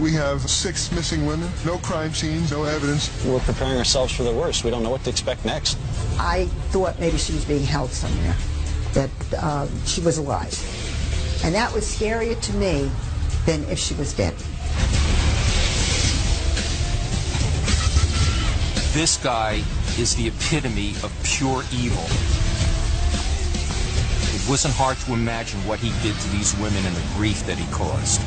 We have six missing women, no crime scenes, no evidence. We're preparing ourselves for the worst. We don't know what to expect next. I thought maybe she was being held somewhere, that uh, she was alive. And that was scarier to me than if she was dead. This guy is the epitome of pure evil. It wasn't hard to imagine what he did to these women and the grief that he caused.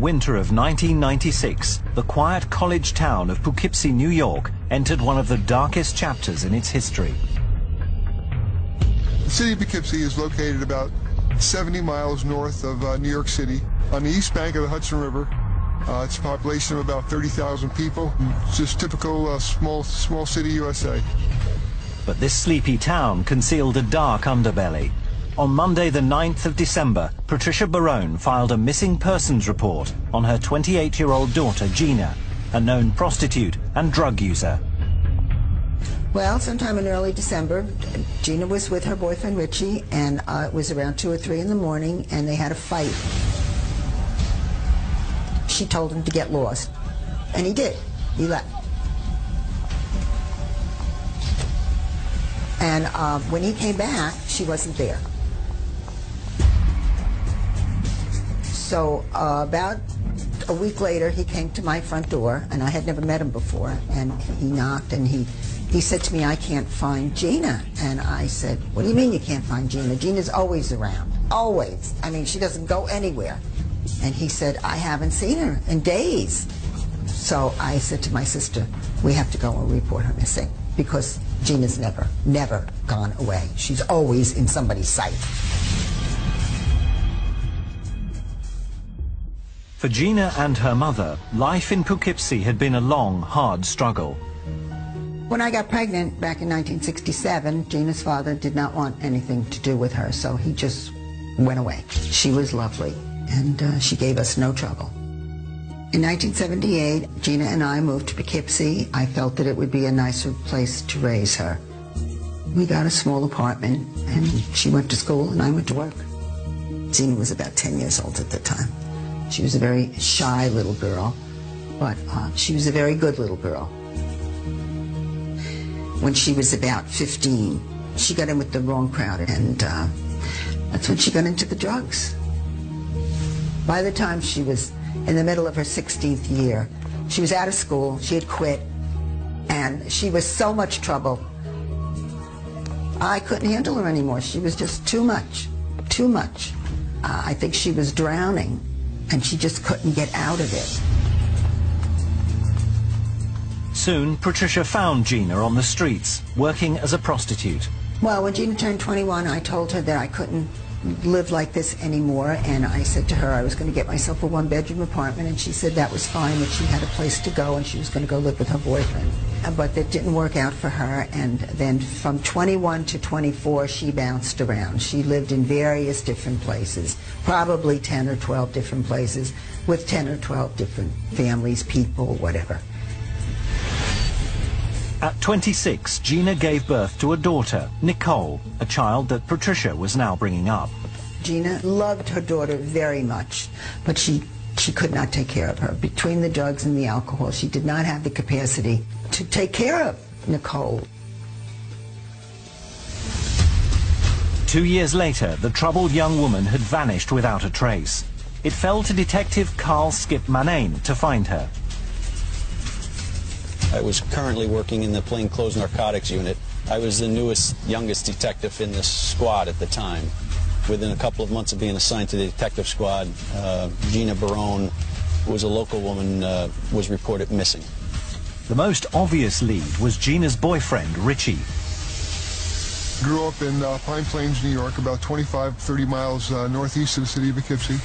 Winter of 1996, the quiet college town of Poughkeepsie, New York, entered one of the darkest chapters in its history. The city of Poughkeepsie is located about 70 miles north of uh, New York City on the east bank of the Hudson River. Uh, it's a population of about 30,000 people. It's just typical uh, small, small city USA. But this sleepy town concealed a dark underbelly. On Monday, the 9th of December, Patricia Barone filed a missing persons report on her 28-year-old daughter, Gina, a known prostitute and drug user. Well, sometime in early December, Gina was with her boyfriend Richie, and uh, it was around 2 or 3 in the morning, and they had a fight. She told him to get lost, and he did. He left. And uh, when he came back, she wasn't there. So uh, about a week later, he came to my front door, and I had never met him before. And he knocked, and he he said to me, "I can't find Gina." And I said, "What do you mean you can't find Gina? Gina's always around, always. I mean, she doesn't go anywhere." And he said, "I haven't seen her in days." So I said to my sister, "We have to go and report her missing because Gina's never, never gone away. She's always in somebody's sight." For Gina and her mother, life in Poughkeepsie had been a long, hard struggle. When I got pregnant back in 1967, Gina's father did not want anything to do with her, so he just went away. She was lovely, and uh, she gave us no trouble. In 1978, Gina and I moved to Poughkeepsie. I felt that it would be a nicer place to raise her. We got a small apartment, and she went to school, and I went to work. Gina was about 10 years old at the time. She was a very shy little girl, but uh, she was a very good little girl. When she was about 15, she got in with the wrong crowd, and uh, that's when she got into the drugs. By the time she was in the middle of her 16th year, she was out of school, she had quit, and she was so much trouble. I couldn't handle her anymore. She was just too much, too much. Uh, I think she was drowning and she just couldn't get out of it. Soon, Patricia found Gina on the streets, working as a prostitute. Well, when Gina turned 21, I told her that I couldn't live like this anymore, and I said to her I was going to get myself a one-bedroom apartment, and she said that was fine, that she had a place to go, and she was going to go live with her boyfriend. Uh, but that didn't work out for her, and then from 21 to 24, she bounced around. She lived in various different places, probably 10 or 12 different places, with 10 or 12 different families, people, whatever. At 26, Gina gave birth to a daughter, Nicole, a child that Patricia was now bringing up. Gina loved her daughter very much, but she, she could not take care of her. Between the drugs and the alcohol, she did not have the capacity to take care of Nicole. Two years later, the troubled young woman had vanished without a trace. It fell to Detective Carl Skip Manane to find her. I was currently working in the plainclothes narcotics unit. I was the newest, youngest detective in the squad at the time. Within a couple of months of being assigned to the detective squad, uh, Gina Barone, who was a local woman, uh, was reported missing. The most obvious lead was Gina's boyfriend, Richie. Grew up in uh, Pine Plains, New York, about 25, 30 miles uh, northeast of the city of Poughkeepsie.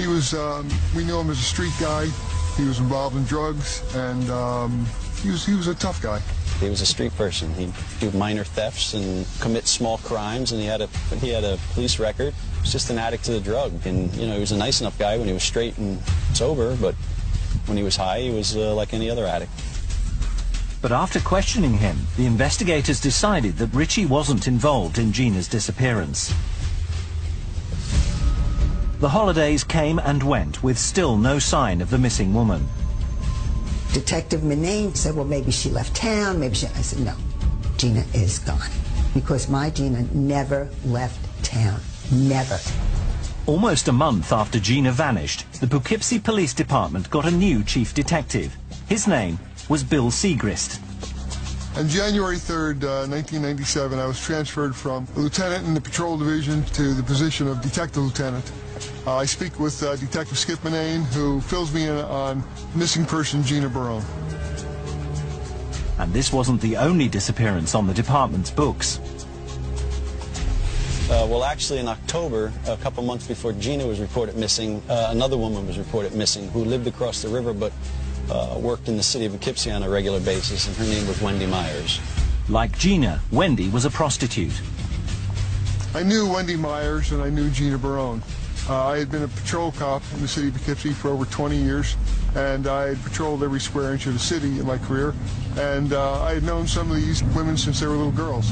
He was, um, we knew him as a street guy. He was involved in drugs, and um, he was, he was a tough guy. He was a street person. He'd do minor thefts and commit small crimes, and he had a he had a police record. He was just an addict to the drug, and you know he was a nice enough guy when he was straight and sober, but when he was high, he was uh, like any other addict. But after questioning him, the investigators decided that Richie wasn't involved in Gina's disappearance. The holidays came and went with still no sign of the missing woman. Detective Manane said, well, maybe she left town, maybe she... I said, no, Gina is gone. Because my Gina never left town. Never. Almost a month after Gina vanished, the Poughkeepsie Police Department got a new chief detective. His name was Bill Segrist. On January 3rd, uh, 1997, I was transferred from a lieutenant in the patrol division to the position of detective lieutenant. Uh, I speak with uh, Detective Skip Manane, who fills me in on missing person Gina Barone. And this wasn't the only disappearance on the department's books. Uh, well, actually, in October, a couple months before Gina was reported missing, uh, another woman was reported missing who lived across the river but uh, worked in the city of Poughkeepsie on a regular basis, and her name was Wendy Myers. Like Gina, Wendy was a prostitute. I knew Wendy Myers and I knew Gina Barone. Uh, I had been a patrol cop in the city of Poughkeepsie for over 20 years, and I had patrolled every square inch of the city in my career, and uh, I had known some of these women since they were little girls.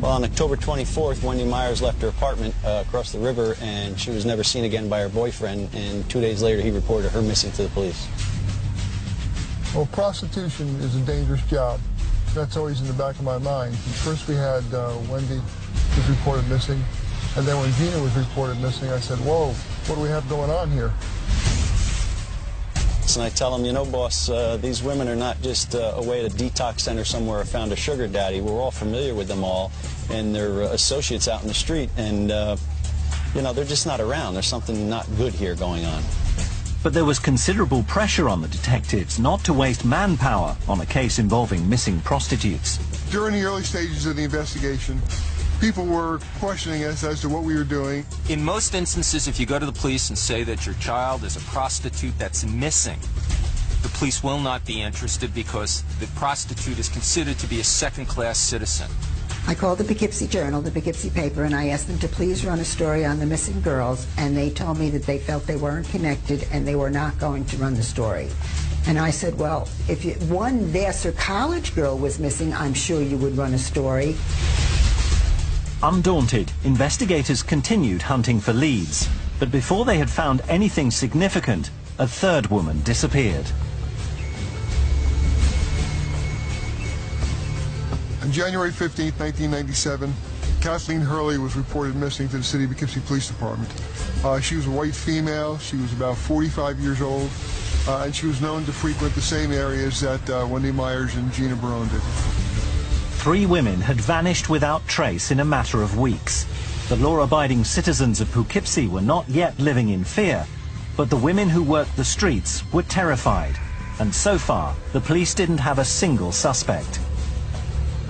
Well, on October 24th, Wendy Myers left her apartment uh, across the river, and she was never seen again by her boyfriend, and two days later he reported her missing to the police. Well, prostitution is a dangerous job. That's always in the back of my mind. First we had uh, Wendy was reported missing, and then when Gina was reported missing, I said, whoa, what do we have going on here? And I tell them, you know, boss, uh, these women are not just uh, away at a detox center somewhere or found a sugar daddy. We're all familiar with them all, and they're uh, associates out in the street, and, uh, you know, they're just not around. There's something not good here going on. But there was considerable pressure on the detectives not to waste manpower on a case involving missing prostitutes. During the early stages of the investigation, people were questioning us as to what we were doing. In most instances, if you go to the police and say that your child is a prostitute that's missing, the police will not be interested because the prostitute is considered to be a second-class citizen. I called the Poughkeepsie Journal, the Poughkeepsie paper, and I asked them to please run a story on the missing girls, and they told me that they felt they weren't connected and they were not going to run the story. And I said, well, if you, one Vassar College girl was missing, I'm sure you would run a story. Undaunted, investigators continued hunting for leads. But before they had found anything significant, a third woman disappeared. On January 15, 1997, Kathleen Hurley was reported missing to the City of Poughkeepsie Police Department. Uh, she was a white female. She was about 45 years old, uh, and she was known to frequent the same areas that uh, Wendy Myers and Gina Barone did. Three women had vanished without trace in a matter of weeks. The law-abiding citizens of Poughkeepsie were not yet living in fear, but the women who worked the streets were terrified. And so far, the police didn't have a single suspect.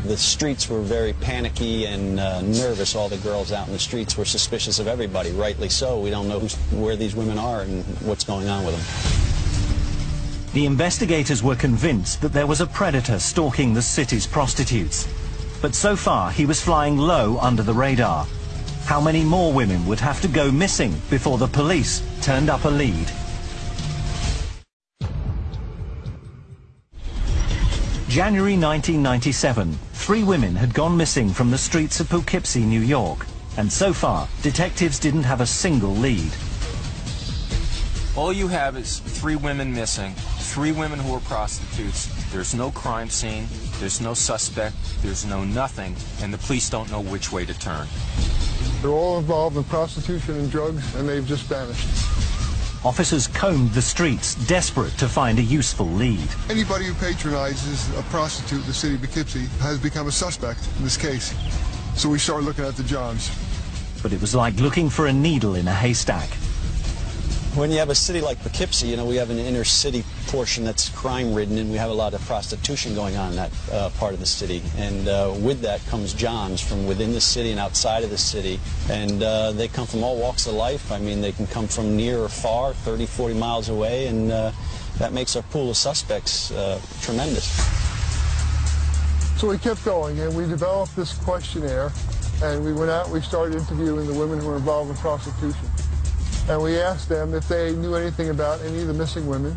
The streets were very panicky and uh, nervous. All the girls out in the streets were suspicious of everybody, rightly so. We don't know where these women are and what's going on with them. The investigators were convinced that there was a predator stalking the city's prostitutes. But so far, he was flying low under the radar. How many more women would have to go missing before the police turned up a lead? January 1997, three women had gone missing from the streets of Poughkeepsie, New York. And so far, detectives didn't have a single lead. All you have is three women missing, three women who are prostitutes. There's no crime scene, there's no suspect, there's no nothing, and the police don't know which way to turn. They're all involved in prostitution and drugs, and they've just vanished. Officers combed the streets, desperate to find a useful lead. Anybody who patronizes a prostitute in the city of Poughkeepsie has become a suspect in this case. So we started looking at the Johns. But it was like looking for a needle in a haystack. When you have a city like Poughkeepsie, you know, we have an inner city portion that's crime-ridden, and we have a lot of prostitution going on in that uh, part of the city. And uh, with that comes Johns from within the city and outside of the city. And uh, they come from all walks of life. I mean, they can come from near or far, 30, 40 miles away, and uh, that makes our pool of suspects uh, tremendous. So we kept going, and we developed this questionnaire, and we went out we started interviewing the women who were involved in prostitution. And we asked them if they knew anything about any of the missing women.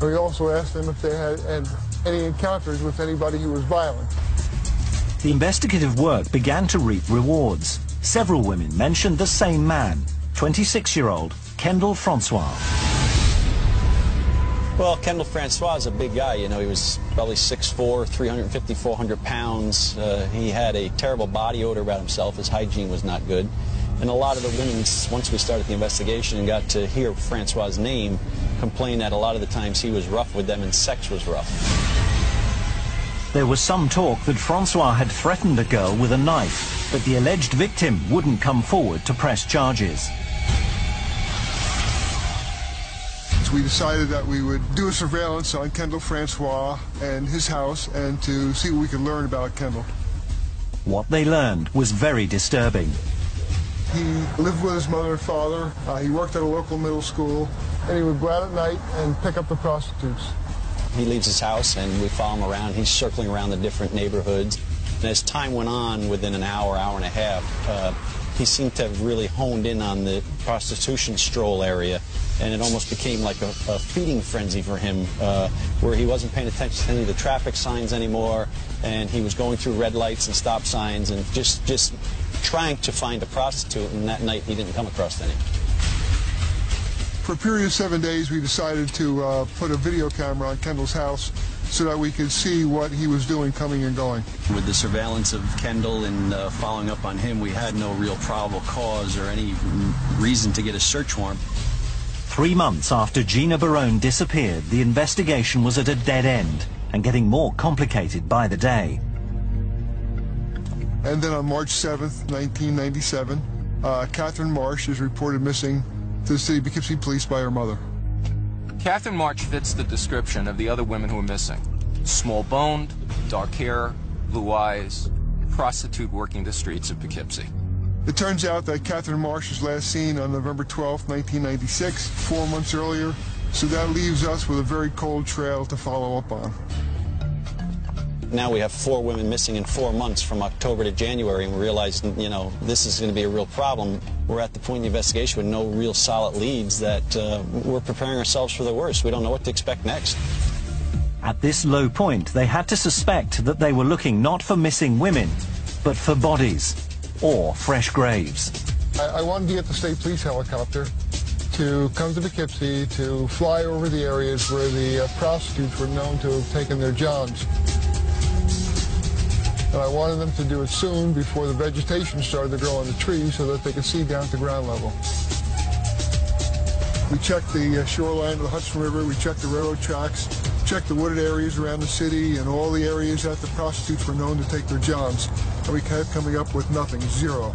And we also asked them if they had, had any encounters with anybody who was violent. The investigative work began to reap rewards. Several women mentioned the same man, 26-year-old Kendall Francois. Well, Kendall Francois is a big guy. You know, he was probably 6'4", 350, 400 pounds. Uh, he had a terrible body odor about himself. His hygiene was not good. And a lot of the women, once we started the investigation and got to hear Francois' name, complained that a lot of the times he was rough with them and sex was rough. There was some talk that Francois had threatened a girl with a knife, but the alleged victim wouldn't come forward to press charges. we decided that we would do a surveillance on Kendall Francois and his house and to see what we could learn about Kendall. What they learned was very disturbing. He lived with his mother and father. Uh, he worked at a local middle school, and he would go out at night and pick up the prostitutes. He leaves his house, and we follow him around. He's circling around the different neighborhoods. And as time went on, within an hour, hour and a half, uh, he seemed to have really honed in on the prostitution stroll area and it almost became like a, a feeding frenzy for him, uh, where he wasn't paying attention to any of the traffic signs anymore, and he was going through red lights and stop signs and just just trying to find a prostitute. And that night, he didn't come across any. For a period of seven days, we decided to uh, put a video camera on Kendall's house so that we could see what he was doing coming and going. With the surveillance of Kendall and uh, following up on him, we had no real probable cause or any reason to get a search warrant. Three months after Gina Barone disappeared, the investigation was at a dead end and getting more complicated by the day. And then on March 7th, 1997, uh, Catherine Marsh is reported missing to the city of Poughkeepsie Police by her mother. Catherine Marsh fits the description of the other women who are missing. Small-boned, dark hair, blue eyes, prostitute working the streets of Poughkeepsie. It turns out that Catherine Marsh was last seen on November 12, 1996, four months earlier, so that leaves us with a very cold trail to follow up on. Now we have four women missing in four months from October to January, and we realize, you know, this is going to be a real problem. We're at the point in the investigation with no real solid leads that uh, we're preparing ourselves for the worst. We don't know what to expect next. At this low point, they had to suspect that they were looking not for missing women, but for bodies or fresh graves. I, I wanted to get the state police helicopter to come to Poughkeepsie to fly over the areas where the uh, prostitutes were known to have taken their johns. And I wanted them to do it soon before the vegetation started to grow on the trees so that they could see down to ground level. We checked the uh, shoreline of the Hudson River, we checked the railroad tracks, checked the wooded areas around the city and all the areas that the prostitutes were known to take their jobs, and we kept coming up with nothing, zero.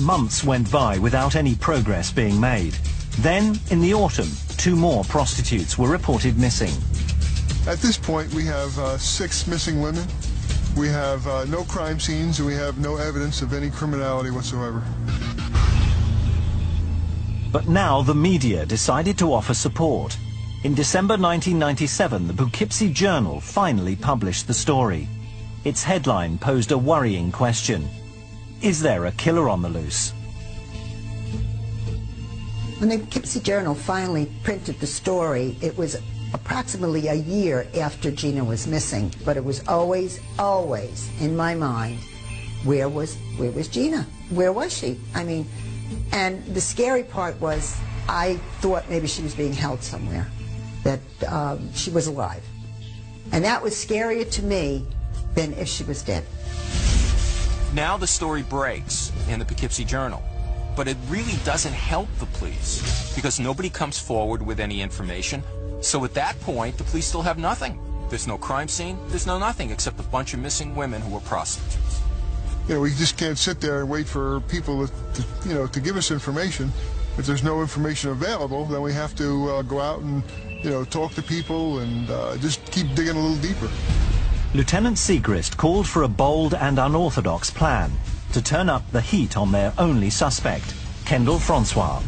Months went by without any progress being made. Then, in the autumn, two more prostitutes were reported missing. At this point, we have uh, six missing women. We have uh, no crime scenes, and we have no evidence of any criminality whatsoever. But now the media decided to offer support. In December 1997, the Poughkeepsie Journal finally published the story. Its headline posed a worrying question. Is there a killer on the loose? When the Poughkeepsie Journal finally printed the story, it was approximately a year after Gina was missing, but it was always, always in my mind, where was, where was Gina? Where was she? I mean, and the scary part was I thought maybe she was being held somewhere, that um, she was alive. And that was scarier to me than if she was dead. Now the story breaks in the Poughkeepsie Journal, but it really doesn't help the police because nobody comes forward with any information. So at that point, the police still have nothing. There's no crime scene, there's no nothing except a bunch of missing women who were prostitutes. You know, we just can't sit there and wait for people to, to you know, to give us information. If there's no information available, then we have to uh, go out and, you know, talk to people and uh, just keep digging a little deeper. Lieutenant Siegrist called for a bold and unorthodox plan to turn up the heat on their only suspect, Kendall Francois.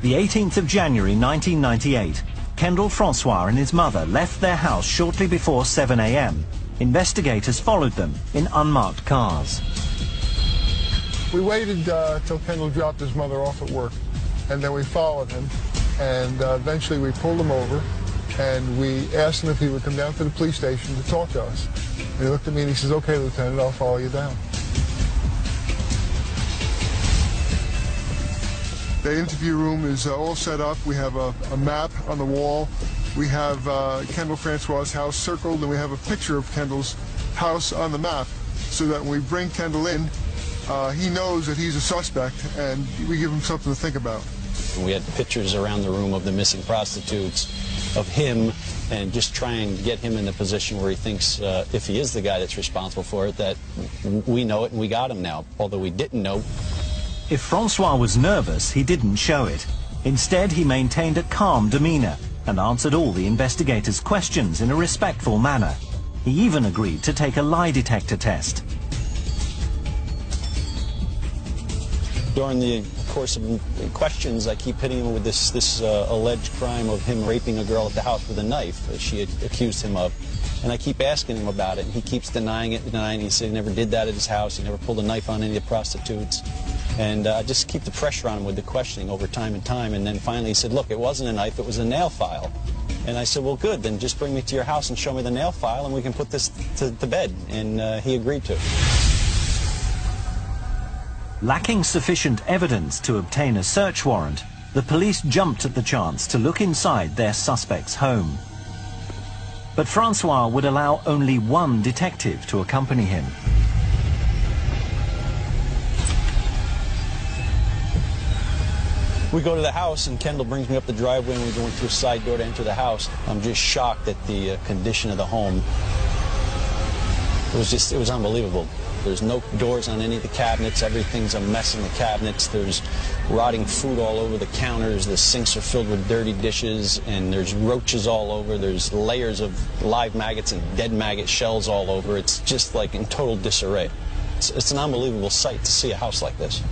The 18th of January 1998, Kendall Francois and his mother left their house shortly before 7 a.m. Investigators followed them in unmarked cars. We waited uh, till Kendall dropped his mother off at work, and then we followed him, and uh, eventually we pulled him over, and we asked him if he would come down to the police station to talk to us. And he looked at me and he says, okay, Lieutenant, I'll follow you down. The interview room is uh, all set up. We have a, a, map on the wall. We have uh, Kendall Francois' house circled, and we have a picture of Kendall's house on the map so that when we bring Kendall in, uh, he knows that he's a suspect, and we give him something to think about. We had pictures around the room of the missing prostitutes, of him, and just try and get him in the position where he thinks, uh, if he is the guy that's responsible for it, that we know it and we got him now. Although we didn't know, if Francois was nervous, he didn't show it. Instead, he maintained a calm demeanor and answered all the investigators' questions in a respectful manner. He even agreed to take a lie detector test. During the course of questions, I keep hitting him with this, this uh, alleged crime of him raping a girl at the house with a knife that she had accused him of. And I keep asking him about it, and he keeps denying it, denying it. He said he never did that at his house. He never pulled a knife on any of the prostitutes. And uh, just keep the pressure on him with the questioning over time and time. And then finally he said, look, it wasn't a knife, it was a nail file. And I said, well, good, then just bring me to your house and show me the nail file and we can put this to, to bed. And uh, he agreed to. Lacking sufficient evidence to obtain a search warrant, the police jumped at the chance to look inside their suspect's home. But Francois would allow only one detective to accompany him. We go to the house, and Kendall brings me up the driveway, and we're going through a side door to enter the house. I'm just shocked at the uh, condition of the home. It was just, it was unbelievable. There's no doors on any of the cabinets. Everything's a mess in the cabinets. There's rotting food all over the counters. The sinks are filled with dirty dishes, and there's roaches all over. There's layers of live maggots and dead maggot shells all over. It's just like in total disarray. It's, it's an unbelievable sight to see a house like this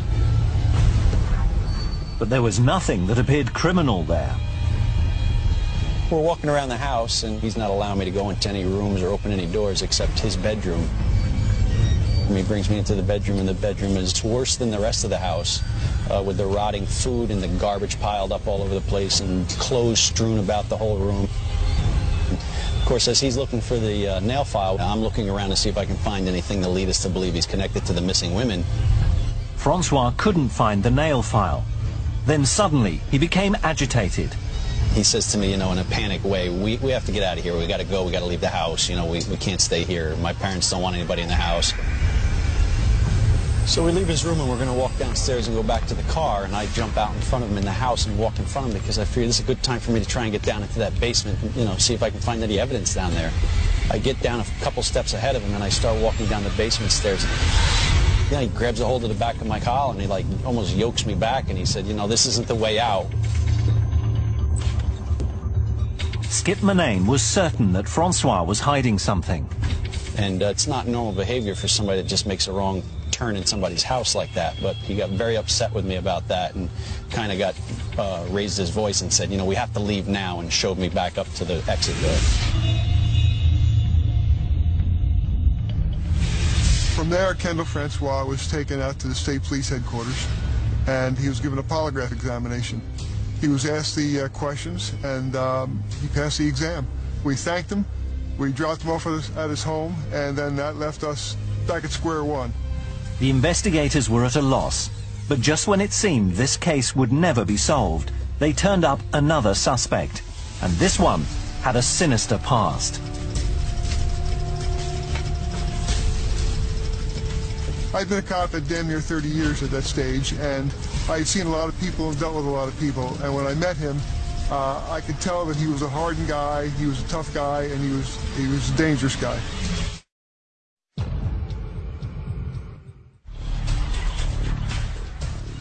but there was nothing that appeared criminal there. We're walking around the house, and he's not allowing me to go into any rooms or open any doors except his bedroom. And he brings me into the bedroom, and the bedroom is worse than the rest of the house, uh, with the rotting food and the garbage piled up all over the place and clothes strewn about the whole room. Of course, as he's looking for the uh, nail file, I'm looking around to see if I can find anything to lead us to believe he's connected to the missing women. Francois couldn't find the nail file, then suddenly, he became agitated. He says to me, you know, in a panic way, we, we have to get out of here. We got to go. We got to leave the house. You know, we, we can't stay here. My parents don't want anybody in the house. So we leave his room and we're going to walk downstairs and go back to the car. And I jump out in front of him in the house and walk in front of him because I figure this is a good time for me to try and get down into that basement and, you know, see if I can find any evidence down there. I get down a couple steps ahead of him and I start walking down the basement stairs know, he grabs a hold of the back of my collar and he like almost yokes me back and he said, you know, this isn't the way out. Skip Manane was certain that Francois was hiding something. And uh, it's not normal behavior for somebody that just makes a wrong turn in somebody's house like that. But he got very upset with me about that and kind of got uh, raised his voice and said, you know, we have to leave now and showed me back up to the exit door. From there, Kendall Francois was taken out to the state police headquarters, and he was given a polygraph examination. He was asked the uh, questions, and um, he passed the exam. We thanked him, we dropped him off at his, at his home, and then that left us back at square one. The investigators were at a loss, but just when it seemed this case would never be solved, they turned up another suspect, and this one had a sinister past. I'd been a cop at damn near 30 years at that stage, and I had seen a lot of people and dealt with a lot of people. And when I met him, uh, I could tell that he was a hardened guy, he was a tough guy, and he was he was a dangerous guy.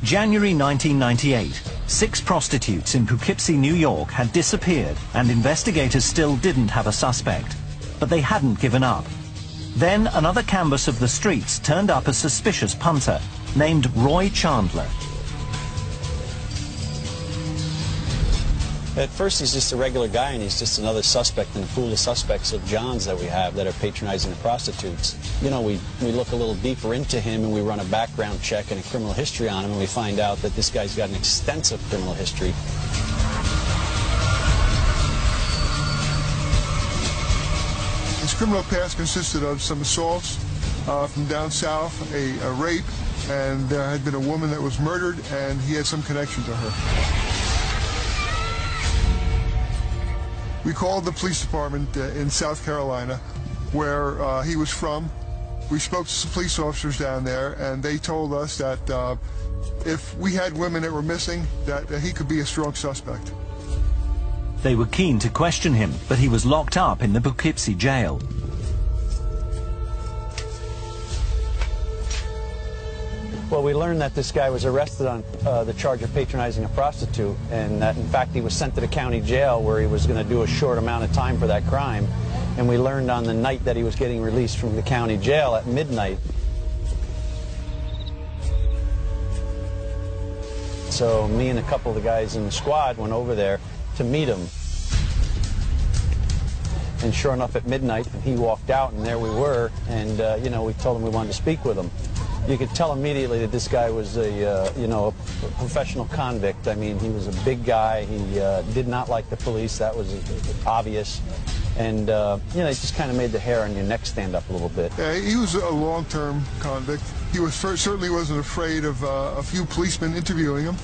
January 1998. Six prostitutes in Poughkeepsie, New York had disappeared and investigators still didn't have a suspect. But they hadn't given up. Then another canvas of the streets turned up a suspicious punter named Roy Chandler. At first, he's just a regular guy, and he's just another suspect in the pool of suspects of Johns that we have that are patronizing the prostitutes. You know, we, we look a little deeper into him, and we run a background check and a criminal history on him, and we find out that this guy's got an extensive criminal history. Criminal past consisted of some assaults uh, from down south, a, a rape, and there had been a woman that was murdered, and he had some connection to her. We called the police department uh, in South Carolina, where uh, he was from. We spoke to some police officers down there, and they told us that uh, if we had women that were missing, that he could be a strong suspect. They were keen to question him, but he was locked up in the Poughkeepsie jail. Well, we learned that this guy was arrested on uh, the charge of patronizing a prostitute, and that in fact he was sent to the county jail where he was going to do a short amount of time for that crime. And we learned on the night that he was getting released from the county jail at midnight. So me and a couple of the guys in the squad went over there to meet him. And sure enough, at midnight, he walked out, and there we were. And, uh, you know, we told him we wanted to speak with him you could tell immediately that this guy was a, uh, you know, a professional convict. I mean, he was a big guy. He uh, did not like the police. That was obvious. And, uh, you know, it just kind of made the hair on your neck stand up a little bit. Yeah, he was a long-term convict. He was certainly wasn't afraid of uh, a few policemen interviewing him.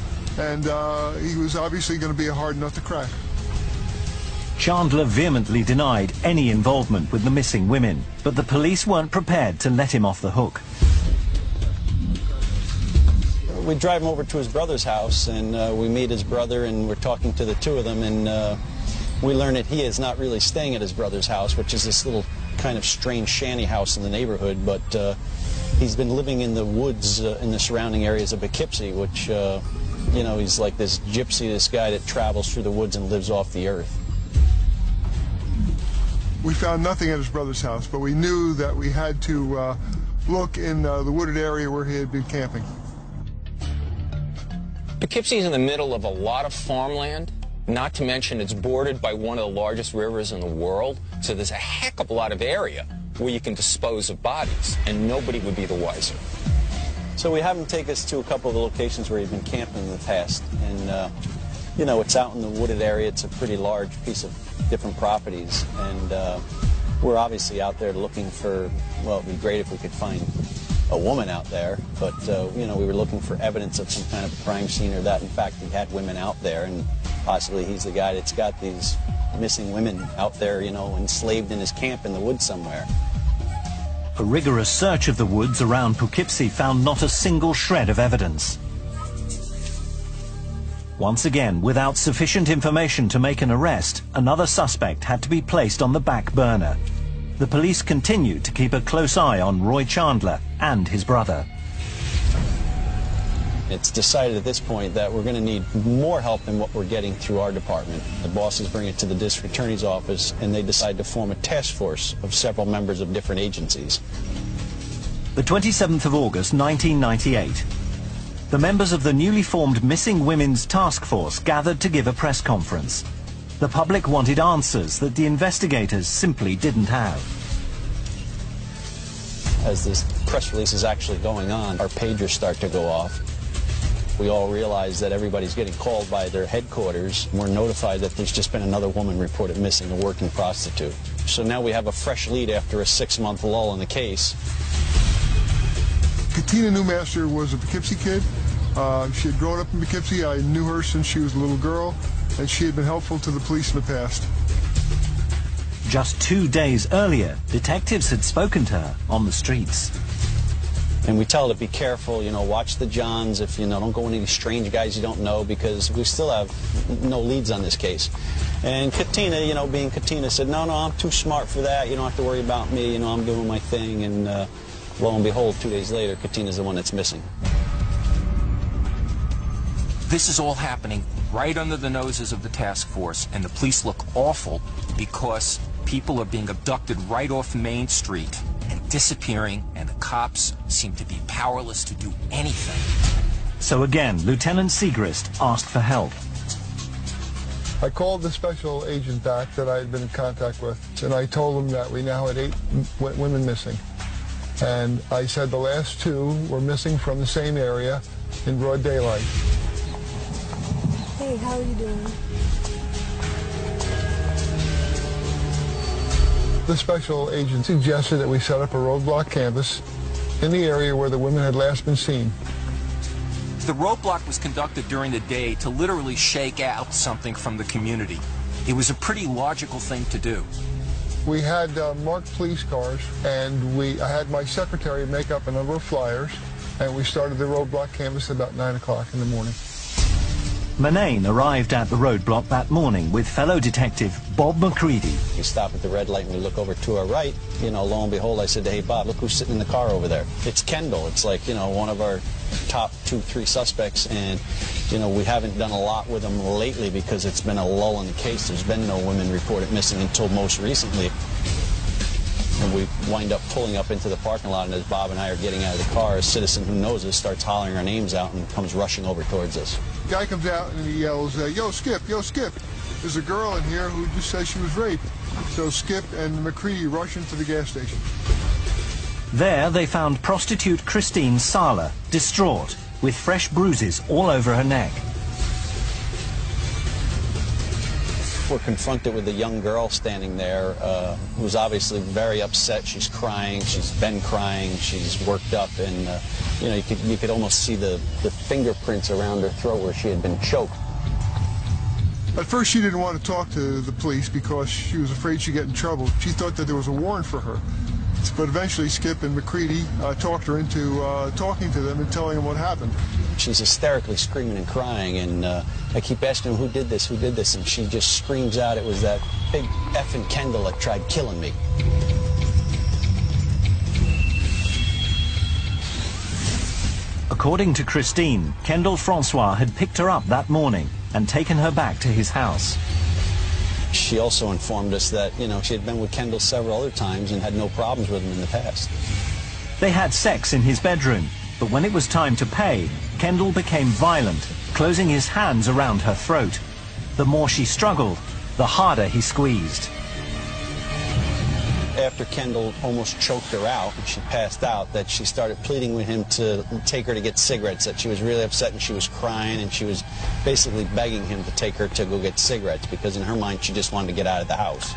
And uh, he was obviously going to be a hard nut to crack. Chandler vehemently denied any involvement with the missing women, but the police weren't prepared to let him off the hook we drive him over to his brother's house, and uh, we meet his brother, and we're talking to the two of them, and uh, we learn that he is not really staying at his brother's house, which is this little kind of strange shanty house in the neighborhood, but uh, he's been living in the woods uh, in the surrounding areas of Poughkeepsie, which, uh, you know, he's like this gypsy, this guy that travels through the woods and lives off the earth. We found nothing at his brother's house, but we knew that we had to uh, look in the wooded area where he had been camping. Poughkeepsie is in the middle of a lot of farmland, not to mention it's bordered by one of the largest rivers in the world, so there's a heck of a lot of area where you can dispose of bodies, and nobody would be the wiser. So we have him take us to a couple of the locations where he's been camping in the past, and uh, you know, it's out in the wooded area. It's a pretty large piece of different properties, and uh, we're obviously out there looking for, well, it'd be great if we could find a woman out there, but uh, you know we were looking for evidence of some kind of crime scene or that. In fact he had women out there, and possibly he's the guy that's got these missing women out there, you know, enslaved in his camp in the woods somewhere. A rigorous search of the woods around Poughkeepsie found not a single shred of evidence. Once again, without sufficient information to make an arrest, another suspect had to be placed on the back burner the police continued to keep a close eye on Roy Chandler and his brother. It's decided at this point that we're going to need more help than what we're getting through our department. The bosses bring it to the district attorney's office and they decide to form a task force of several members of different agencies. The 27th of August 1998. The members of the newly formed Missing Women's Task Force gathered to give a press conference. The public wanted answers that the investigators simply didn't have. As this press release is actually going on, our pagers start to go off. We all realize that everybody's getting called by their headquarters. We're notified that there's just been another woman reported missing, a working prostitute. So now we have a fresh lead after a six-month lull in the case. Katina Newmaster was a Poughkeepsie kid. Uh, she had grown up in Poughkeepsie. I knew her since she was a little girl and she had been helpful to the police in the past. Just two days earlier, detectives had spoken to her on the streets. And we tell her to be careful, you know, watch the Johns, if, you know, don't go with any strange guys you don't know, because we still have no leads on this case. And Katina, you know, being Katina, said, no, no, I'm too smart for that. You don't have to worry about me. You know, I'm doing my thing. And uh, lo and behold, two days later, Katina's the one that's missing. This is all happening right under the noses of the task force, and the police look awful because people are being abducted right off Main Street disappearing, and the cops seem to be powerless to do anything. So again, Lieutenant Segrist asked for help. I called the special agent back that I had been in contact with, and I told him that we now had eight women missing. And I said the last two were missing from the same area in broad daylight. Hey, how are you doing? The special agent suggested that we set up a roadblock canvas in the area where the women had last been seen. The roadblock was conducted during the day to literally shake out something from the community. It was a pretty logical thing to do. We had uh, marked police cars, and we I had my secretary make up a number of flyers, and we started the roadblock canvas about 9 o'clock in the morning. Murnane arrived at the roadblock that morning with fellow detective Bob McCready. We stop at the red light and we look over to our right. You know, lo and behold, I said, hey, Bob, look who's sitting in the car over there. It's Kendall. It's like, you know, one of our top two, three suspects. And, you know, we haven't done a lot with them lately because it's been a lull in the case. There's been no women reported missing until most recently. And we wind up pulling up into the parking lot, and as Bob and I are getting out of the car, a citizen who knows us starts hollering our names out and comes rushing over towards us. Guy comes out and he yells, uh, "Yo, Skip! Yo, Skip! There's a girl in here who just says she was raped." So Skip and McCready rush into the gas station. There, they found prostitute Christine Sala, distraught, with fresh bruises all over her neck. We're confronted with a young girl standing there uh, who's obviously very upset. She's crying. She's been crying. She's worked up, and uh, you know you could you could almost see the the fingerprints around her throat where she had been choked. At first, she didn't want to talk to the police because she was afraid she'd get in trouble. She thought that there was a warrant for her. But eventually, Skip and McCready uh, talked her into uh, talking to them and telling them what happened. She's hysterically screaming and crying, and uh, I keep asking her, who did this, who did this, and she just screams out, it was that big effing Kendall that tried killing me. According to Christine, Kendall Francois had picked her up that morning and taken her back to his house. She also informed us that, you know, she had been with Kendall several other times and had no problems with him in the past. They had sex in his bedroom, but when it was time to pay, Kendall became violent, closing his hands around her throat. The more she struggled, the harder he squeezed. After Kendall almost choked her out and she passed out, that she started pleading with him to take her to get cigarettes, that she was really upset and she was crying and she was basically begging him to take her to go get cigarettes because in her mind she just wanted to get out of the house.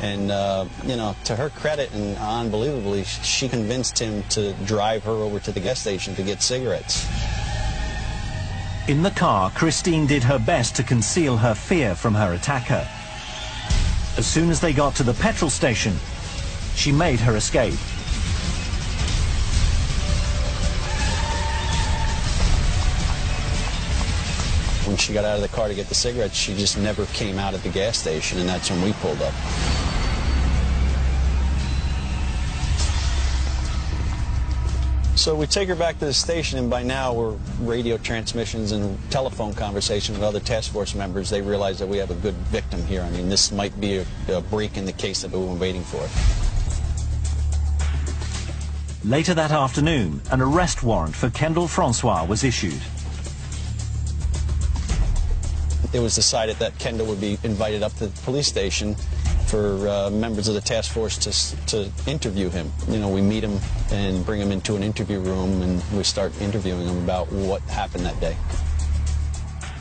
And, uh, you know, to her credit and unbelievably, she convinced him to drive her over to the gas station to get cigarettes. In the car, Christine did her best to conceal her fear from her attacker. As soon as they got to the petrol station, she made her escape. When she got out of the car to get the cigarettes, she just never came out at the gas station, and that's when we pulled up. So we take her back to the station, and by now we're radio transmissions and telephone conversations with other task force members. They realize that we have a good victim here. I mean, this might be a, a break in the case that we've been waiting for. Later that afternoon, an arrest warrant for Kendall Francois was issued. It was decided that Kendall would be invited up to the police station for uh, members of the task force to, to interview him. You know, we meet him and bring him into an interview room and we start interviewing him about what happened that day.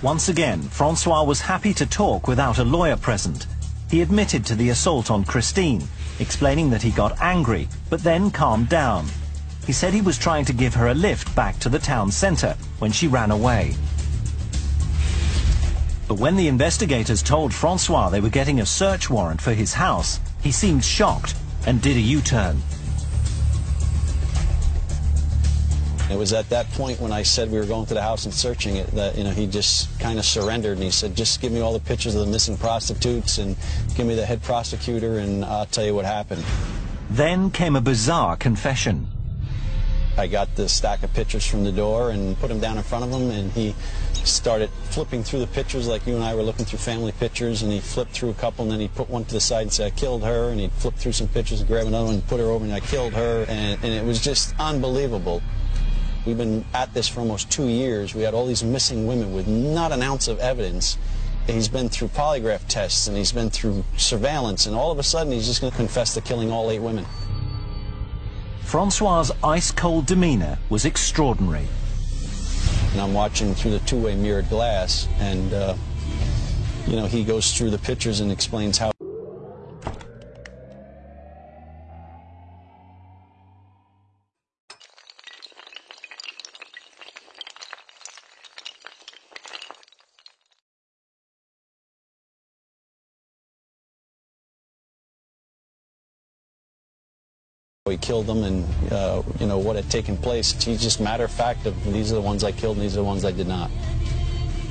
Once again, Francois was happy to talk without a lawyer present. He admitted to the assault on Christine, explaining that he got angry, but then calmed down. He said he was trying to give her a lift back to the town centre when she ran away. But when the investigators told Francois they were getting a search warrant for his house, he seemed shocked and did a U-turn. It was at that point when I said we were going to the house and searching it that, you know, he just kind of surrendered and he said, just give me all the pictures of the missing prostitutes and give me the head prosecutor and I'll tell you what happened. Then came a bizarre confession. I got the stack of pictures from the door and put them down in front of him and he started flipping through the pictures like you and I were looking through family pictures and he flipped through a couple and then he put one to the side and said I killed her and he flipped through some pictures and grabbed another one and put her over and I killed her and, and it was just unbelievable. We've been at this for almost two years. We had all these missing women with not an ounce of evidence He's been through polygraph tests and he's been through surveillance, and all of a sudden he's just going to confess to killing all eight women. Francois's ice-cold demeanor was extraordinary. And I'm watching through the two-way mirrored glass, and, uh, you know, he goes through the pictures and explains how he killed them and uh, you know what had taken place. He's just matter of fact of these are the ones I killed and these are the ones I did not.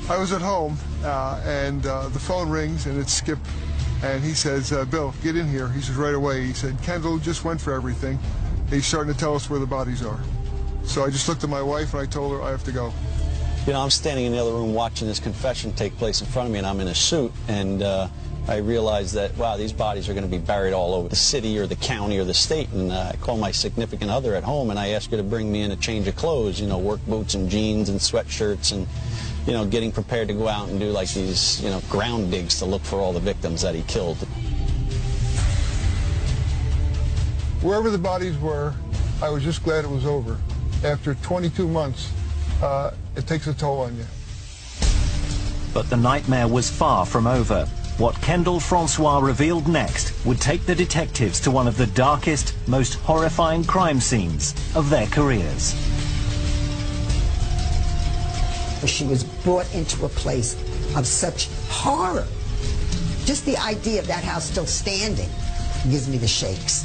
I was at home uh, and uh, the phone rings and it's Skip and he says, uh, Bill, get in here. He says right away. He said, Kendall just went for everything. He's starting to tell us where the bodies are. So I just looked at my wife and I told her I have to go. You know, I'm standing in the other room watching this confession take place in front of me and I'm in a suit and uh, I realized that, wow, these bodies are going to be buried all over the city or the county or the state. And uh, I call my significant other at home and I ask her to bring me in a change of clothes, you know, work boots and jeans and sweatshirts and, you know, getting prepared to go out and do like these, you know, ground digs to look for all the victims that he killed. Wherever the bodies were, I was just glad it was over. After 22 months, uh, it takes a toll on you. But the nightmare was far from over. What Kendall Francois revealed next would take the detectives to one of the darkest, most horrifying crime scenes of their careers. She was brought into a place of such horror. Just the idea of that house still standing gives me the shakes.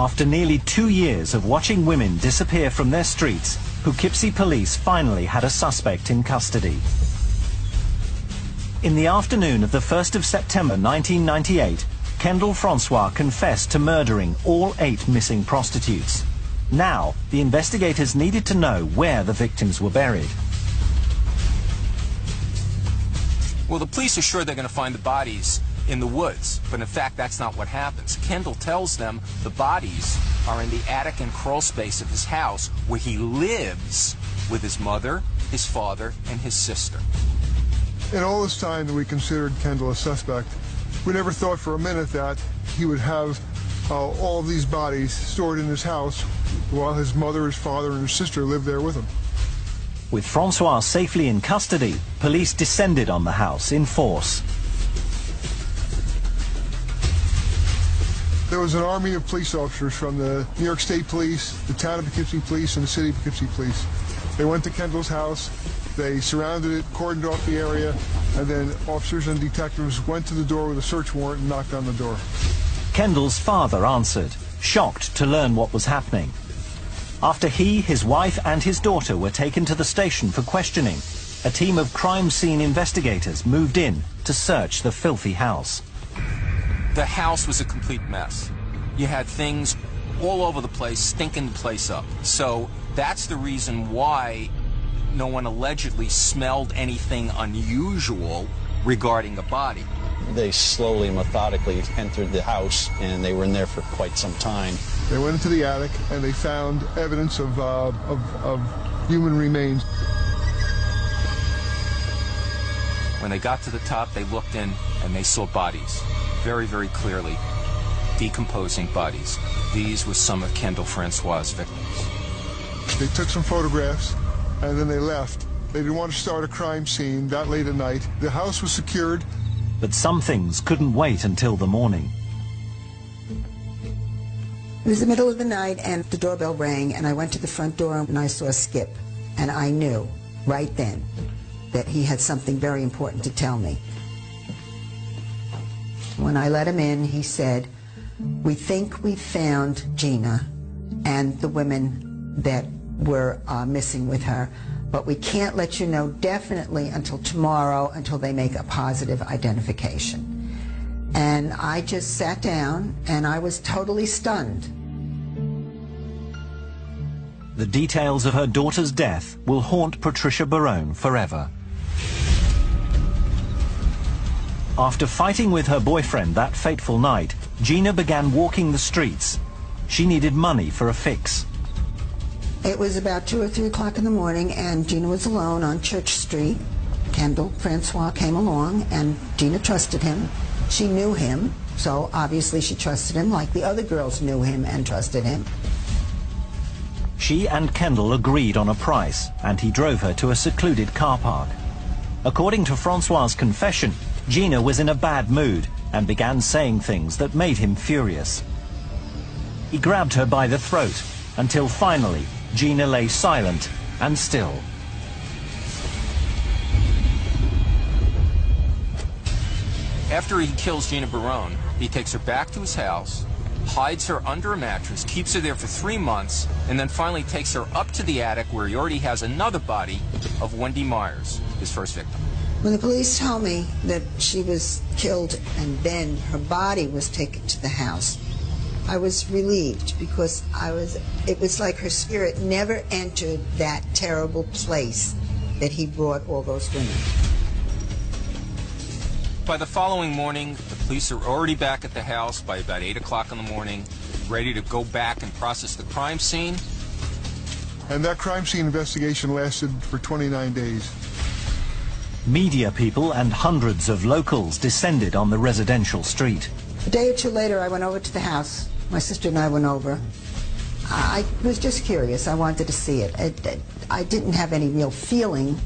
After nearly two years of watching women disappear from their streets, Poughkeepsie police finally had a suspect in custody. In the afternoon of the 1st of September 1998, Kendall Francois confessed to murdering all eight missing prostitutes. Now, the investigators needed to know where the victims were buried. Well, the police are sure they're going to find the bodies in the woods, but in fact, that's not what happens. Kendall tells them the bodies are in the attic and crawl space of his house where he lives with his mother, his father, and his sister. In all this time that we considered Kendall a suspect, we never thought for a minute that he would have uh, all of these bodies stored in his house while his mother, his father, and his sister lived there with him. With Francois safely in custody, police descended on the house in force. There was an army of police officers from the New York State Police, the town of Poughkeepsie Police, and the city of Poughkeepsie Police. They went to Kendall's house, they surrounded it, cordoned off the area, and then officers and detectives went to the door with a search warrant and knocked on the door. Kendall's father answered, shocked to learn what was happening. After he, his wife and his daughter were taken to the station for questioning, a team of crime scene investigators moved in to search the filthy house. The house was a complete mess. You had things all over the place, stinking the place up. So that's the reason why no one allegedly smelled anything unusual regarding a body. They slowly, methodically entered the house, and they were in there for quite some time. They went into the attic and they found evidence of, uh, of, of human remains. When they got to the top, they looked in and they saw bodies, very, very clearly, decomposing bodies. These were some of Kendall Francois' victims. They took some photographs and then they left. They didn't want to start a crime scene that late at night. The house was secured. But some things couldn't wait until the morning. It was the middle of the night and the doorbell rang and I went to the front door and I saw Skip. And I knew right then that he had something very important to tell me. When I let him in, he said, we think we found Gina and the women that were uh, missing with her, but we can't let you know definitely until tomorrow until they make a positive identification. And I just sat down and I was totally stunned. The details of her daughter's death will haunt Patricia Barone forever. After fighting with her boyfriend that fateful night, Gina began walking the streets. She needed money for a fix. It was about 2 or 3 o'clock in the morning, and Gina was alone on Church Street. Kendall Francois came along, and Gina trusted him. She knew him, so obviously she trusted him like the other girls knew him and trusted him. She and Kendall agreed on a price, and he drove her to a secluded car park. According to Francois's confession, Gina was in a bad mood and began saying things that made him furious. He grabbed her by the throat until finally Gina lay silent and still. After he kills Gina Barone, he takes her back to his house, hides her under a mattress, keeps her there for three months, and then finally takes her up to the attic where he already has another body of Wendy Myers, his first victim. When the police told me that she was killed and then her body was taken to the house, I was relieved because I was it was like her spirit never entered that terrible place that he brought all those women. By the following morning, the police are already back at the house by about 8 o'clock in the morning, ready to go back and process the crime scene. And that crime scene investigation lasted for 29 days. Media people and hundreds of locals descended on the residential street. A day or two later, I went over to the house. My sister and I went over. I was just curious. I wanted to see it. it I didn't have any real feeling,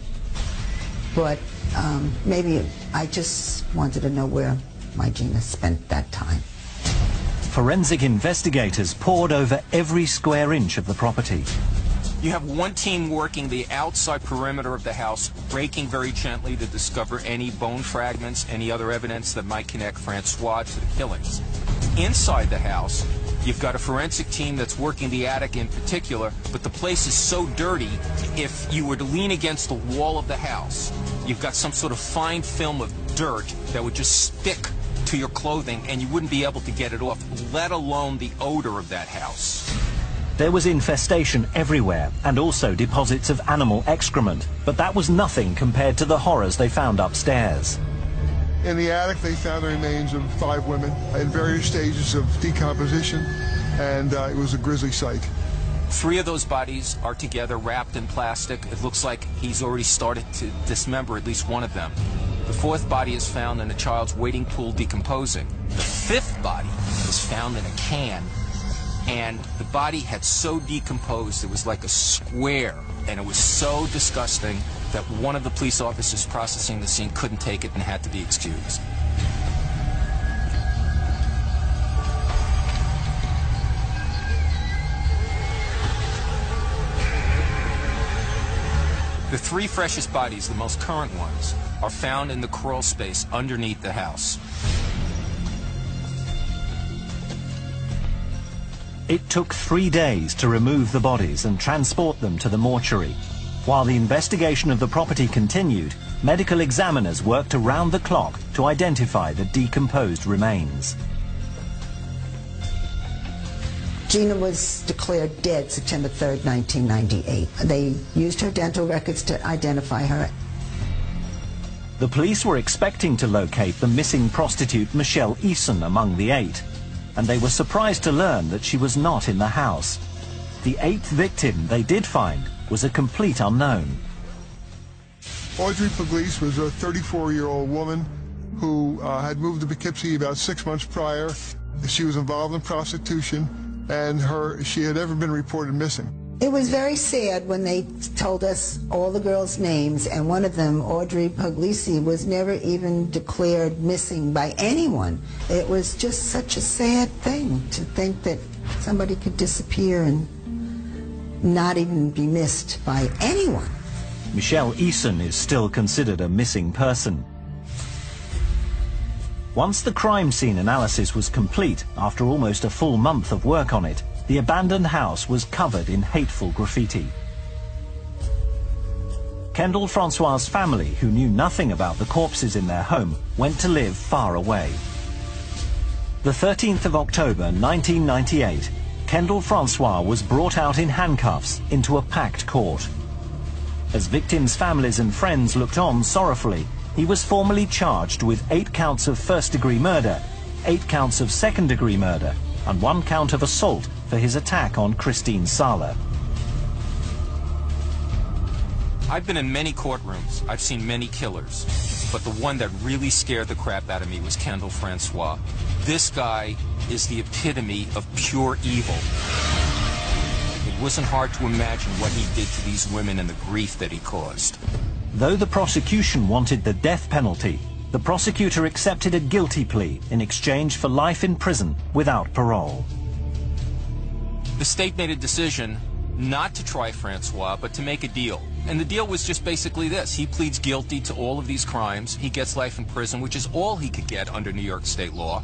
but um, maybe I just wanted to know where my Gina spent that time. Forensic investigators pored over every square inch of the property. You have one team working the outside perimeter of the house, breaking very gently to discover any bone fragments, any other evidence that might connect Francois to the killings. Inside the house, you've got a forensic team that's working the attic in particular, but the place is so dirty, if you were to lean against the wall of the house, you've got some sort of fine film of dirt that would just stick to your clothing and you wouldn't be able to get it off, let alone the odor of that house. There was infestation everywhere and also deposits of animal excrement, but that was nothing compared to the horrors they found upstairs. In the attic, they found the remains of five women in various stages of decomposition, and uh, it was a grisly sight. Three of those bodies are together, wrapped in plastic. It looks like he's already started to dismember at least one of them. The fourth body is found in a child's wading pool decomposing. The fifth body is found in a can, and the body had so decomposed it was like a square, and it was so disgusting that one of the police officers processing the scene couldn't take it and had to be excused. The three freshest bodies, the most current ones, are found in the crawl space underneath the house. It took three days to remove the bodies and transport them to the mortuary. While the investigation of the property continued, medical examiners worked around the clock to identify the decomposed remains. Gina was declared dead September 3rd, 1998. They used her dental records to identify her. The police were expecting to locate the missing prostitute Michelle Eason among the eight, and they were surprised to learn that she was not in the house. The eighth victim they did find was a complete unknown. Audrey Pugliese was a 34-year-old woman who uh, had moved to Poughkeepsie about six months prior. She was involved in prostitution, and her she had never been reported missing. It was very sad when they told us all the girls' names, and one of them, Audrey Pugliese, was never even declared missing by anyone. It was just such a sad thing to think that somebody could disappear and not even be missed by anyone. Michelle Eason is still considered a missing person. Once the crime scene analysis was complete, after almost a full month of work on it, the abandoned house was covered in hateful graffiti. Kendall Francois' family, who knew nothing about the corpses in their home, went to live far away. The 13th of October 1998, Kendall Francois was brought out in handcuffs into a packed court. As victims' families and friends looked on sorrowfully, he was formally charged with eight counts of first-degree murder eight counts of second-degree murder and one count of assault for his attack on Christine Sala. I've been in many courtrooms. I've seen many killers. But the one that really scared the crap out of me was Kendall Francois. This guy is the epitome of pure evil. It wasn't hard to imagine what he did to these women and the grief that he caused. Though the prosecution wanted the death penalty, the prosecutor accepted a guilty plea in exchange for life in prison without parole. The state made a decision not to try Francois, but to make a deal. And the deal was just basically this. He pleads guilty to all of these crimes. He gets life in prison, which is all he could get under New York state law.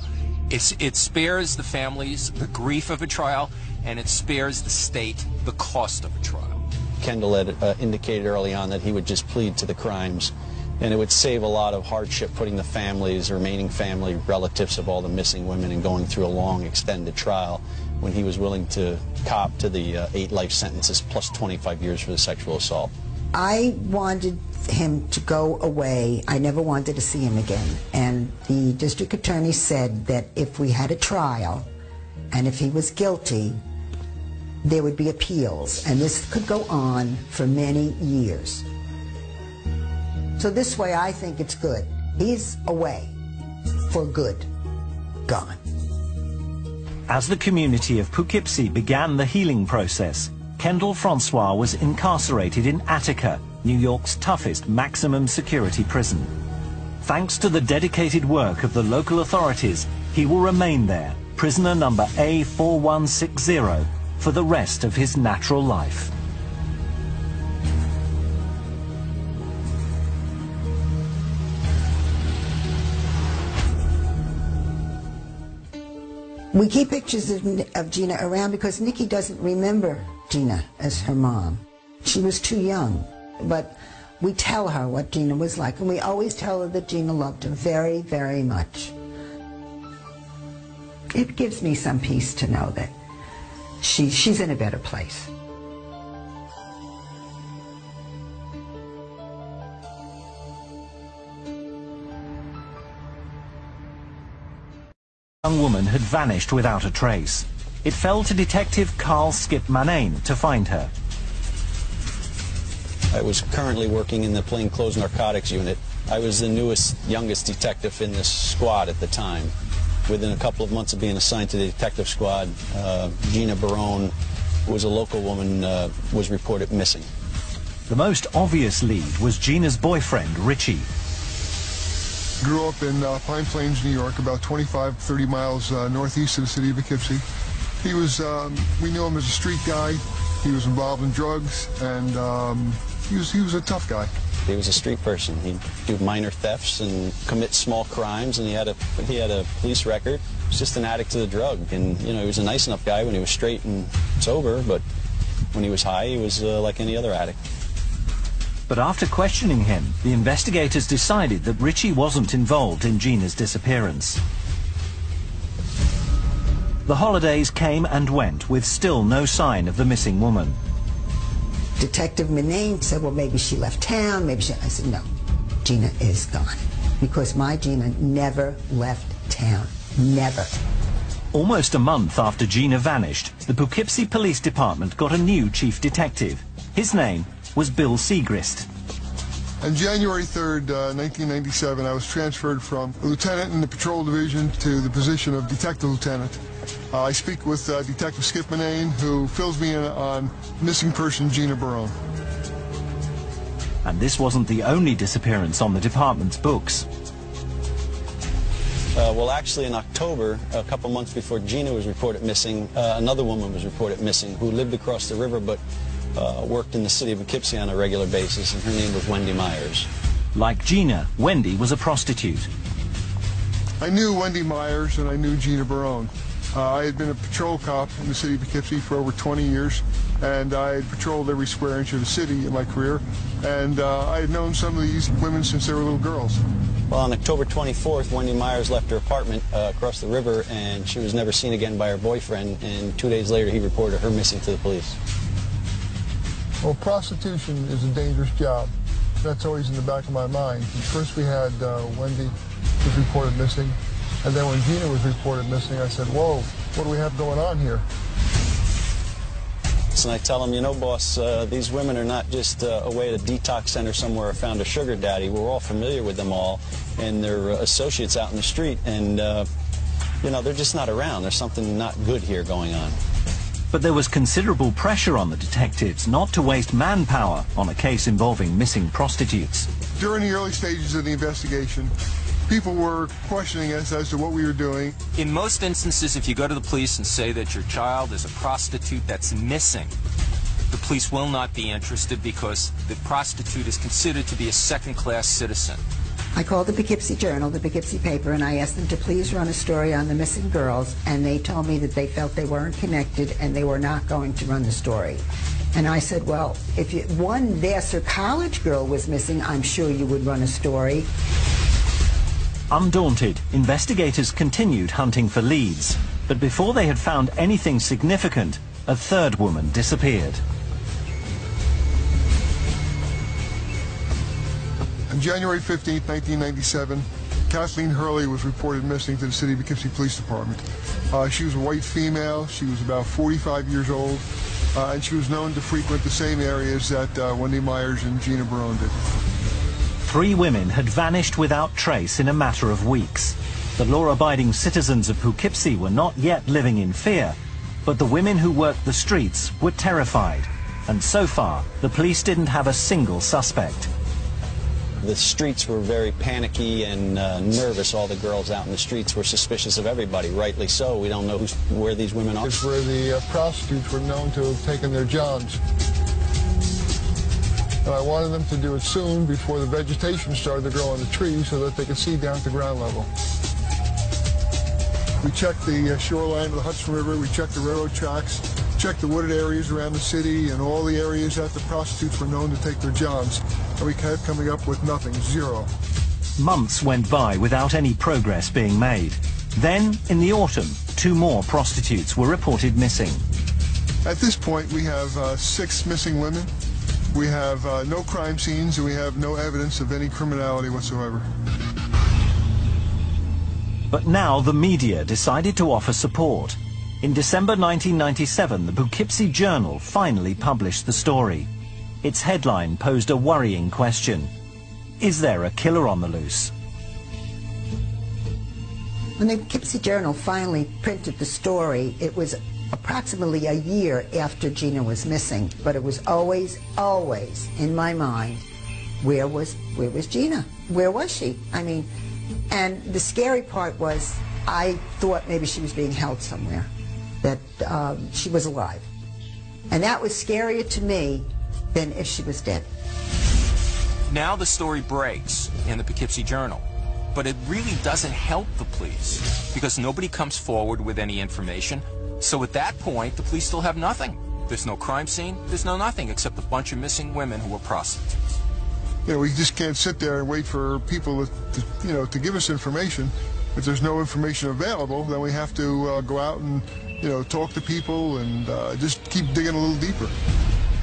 It's, it spares the families the grief of a trial, and it spares the state the cost of a trial. Kendall had uh, indicated early on that he would just plead to the crimes, and it would save a lot of hardship putting the families, remaining family, relatives of all the missing women and going through a long, extended trial when he was willing to cop to the uh, eight life sentences plus 25 years for the sexual assault. I wanted him to go away. I never wanted to see him again. And the district attorney said that if we had a trial and if he was guilty, there would be appeals. And this could go on for many years. So this way, I think it's good. He's away for good. Gone. As the community of Poughkeepsie began the healing process, Kendall Francois was incarcerated in Attica, New York's toughest maximum security prison. Thanks to the dedicated work of the local authorities, he will remain there, prisoner number A4160, for the rest of his natural life. We keep pictures of, of Gina around because Nikki doesn't remember Gina as her mom. She was too young, but we tell her what Gina was like, and we always tell her that Gina loved her very, very much. It gives me some peace to know that she, she's in a better place. Young woman had vanished without a trace. It fell to Detective Carl Skip Manane to find her. I was currently working in the plainclothes narcotics unit. I was the newest, youngest detective in this squad at the time. Within a couple of months of being assigned to the detective squad, uh, Gina Barone, who was a local woman, uh, was reported missing. The most obvious lead was Gina's boyfriend, Richie. Grew up in uh, Pine Plains, New York, about 25, 30 miles uh, northeast of the city of Poughkeepsie. He was, um, we knew him as a street guy. He was involved in drugs, and um, he was he was a tough guy. He was a street person. He'd do minor thefts and commit small crimes, and he had a he had a police record. He was just an addict to the drug, and you know he was a nice enough guy when he was straight and sober, but when he was high, he was uh, like any other addict. But after questioning him, the investigators decided that Richie wasn't involved in Gina's disappearance. The holidays came and went with still no sign of the missing woman. Detective Manane said, well, maybe she left town, maybe she... I said, no, Gina is gone. Because my Gina never left town. Never. Almost a month after Gina vanished, the Poughkeepsie Police Department got a new chief detective. His name was Bill Siegrist. On January 3rd, uh, 1997, I was transferred from a lieutenant in the patrol division to the position of detective lieutenant. Uh, I speak with uh, Detective Skip Manane, who fills me in on missing person Gina Barone. And this wasn't the only disappearance on the department's books. Uh, well, actually, in October, a couple months before Gina was reported missing, uh, another woman was reported missing who lived across the river but uh, worked in the city of Poughkeepsie on a regular basis, and her name was Wendy Myers. Like Gina, Wendy was a prostitute. I knew Wendy Myers and I knew Gina Barone. Uh, I had been a patrol cop in the city of Poughkeepsie for over 20 years, and I had patrolled every square inch of the city in my career, and uh, I had known some of these women since they were little girls. Well, on October 24th, Wendy Myers left her apartment uh, across the river, and she was never seen again by her boyfriend, and two days later he reported her missing to the police. Well, prostitution is a dangerous job. That's always in the back of my mind. First we had uh, Wendy was reported missing. And then when Gina was reported missing, I said, whoa, what do we have going on here? And I tell them, you know, boss, uh, these women are not just uh, away at a detox center somewhere or found a sugar daddy. We're all familiar with them all, and they're uh, associates out in the street, and, uh, you know, they're just not around. There's something not good here going on. But there was considerable pressure on the detectives not to waste manpower on a case involving missing prostitutes. During the early stages of the investigation, people were questioning us as to what we were doing. In most instances, if you go to the police and say that your child is a prostitute that's missing, the police will not be interested because the prostitute is considered to be a second-class citizen. I called the Poughkeepsie Journal, the Poughkeepsie paper, and I asked them to please run a story on the missing girls, and they told me that they felt they weren't connected and they were not going to run the story. And I said, well, if you, one Vassar College girl was missing, I'm sure you would run a story. Undaunted, investigators continued hunting for leads. But before they had found anything significant, a third woman disappeared. On January 15, 1997, Kathleen Hurley was reported missing to the City of Poughkeepsie Police Department. Uh, she was a white female. She was about 45 years old, uh, and she was known to frequent the same areas that uh, Wendy Myers and Gina Barone did. Three women had vanished without trace in a matter of weeks. The law-abiding citizens of Poughkeepsie were not yet living in fear, but the women who worked the streets were terrified. And so far, the police didn't have a single suspect. The streets were very panicky and uh, nervous. All the girls out in the streets were suspicious of everybody, rightly so. We don't know where these women are. It's where the uh, prostitutes were known to have taken their jobs. And I wanted them to do it soon before the vegetation started to grow on the trees so that they could see down at the ground level. We checked the uh, shoreline of the Hudson River, we checked the railroad tracks, checked the wooded areas around the city and all the areas that the prostitutes were known to take their jobs, And we kept coming up with nothing, zero. Months went by without any progress being made. Then, in the autumn, two more prostitutes were reported missing. At this point, we have uh, six missing women. We have uh, no crime scenes and we have no evidence of any criminality whatsoever. But now the media decided to offer support. In December 1997, the Poughkeepsie Journal finally published the story. Its headline posed a worrying question. Is there a killer on the loose? When the Poughkeepsie Journal finally printed the story, it was approximately a year after Gina was missing, but it was always, always in my mind, where was, where was Gina? Where was she? I mean, and the scary part was I thought maybe she was being held somewhere, that um, she was alive. And that was scarier to me than if she was dead. Now the story breaks in the Poughkeepsie Journal, but it really doesn't help the police because nobody comes forward with any information. So at that point, the police still have nothing. There's no crime scene, there's no nothing except a bunch of missing women who were prostitutes. You know, we just can't sit there and wait for people to, to you know, to give us information. If there's no information available, then we have to uh, go out and, you know, talk to people and uh, just keep digging a little deeper.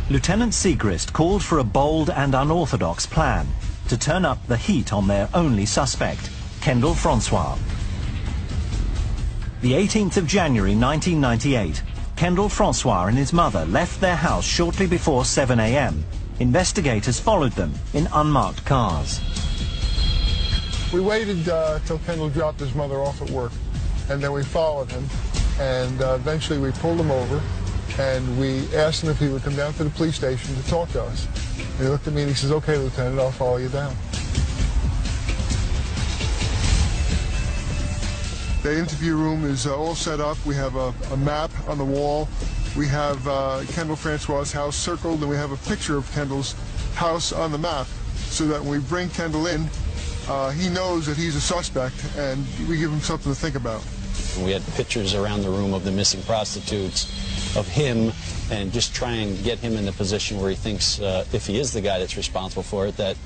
Lieutenant Siegrist called for a bold and unorthodox plan to turn up the heat on their only suspect, Kendall Francois. The 18th of January 1998, Kendall Francois and his mother left their house shortly before 7 a.m. Investigators followed them in unmarked cars. We waited uh, till Kendall dropped his mother off at work, and then we followed him, and uh, eventually we pulled him over, and we asked him if he would come down to the police station to talk to us. And he looked at me and he says, okay, Lieutenant, I'll follow you down. The interview room is uh, all set up. We have a, a, map on the wall. We have uh, Kendall Francois' house circled, and we have a picture of Kendall's house on the map so that when we bring Kendall in, uh, he knows that he's a suspect, and we give him something to think about. We had pictures around the room of the missing prostitutes, of him, and just try and get him in the position where he thinks, uh, if he is the guy that's responsible for it, that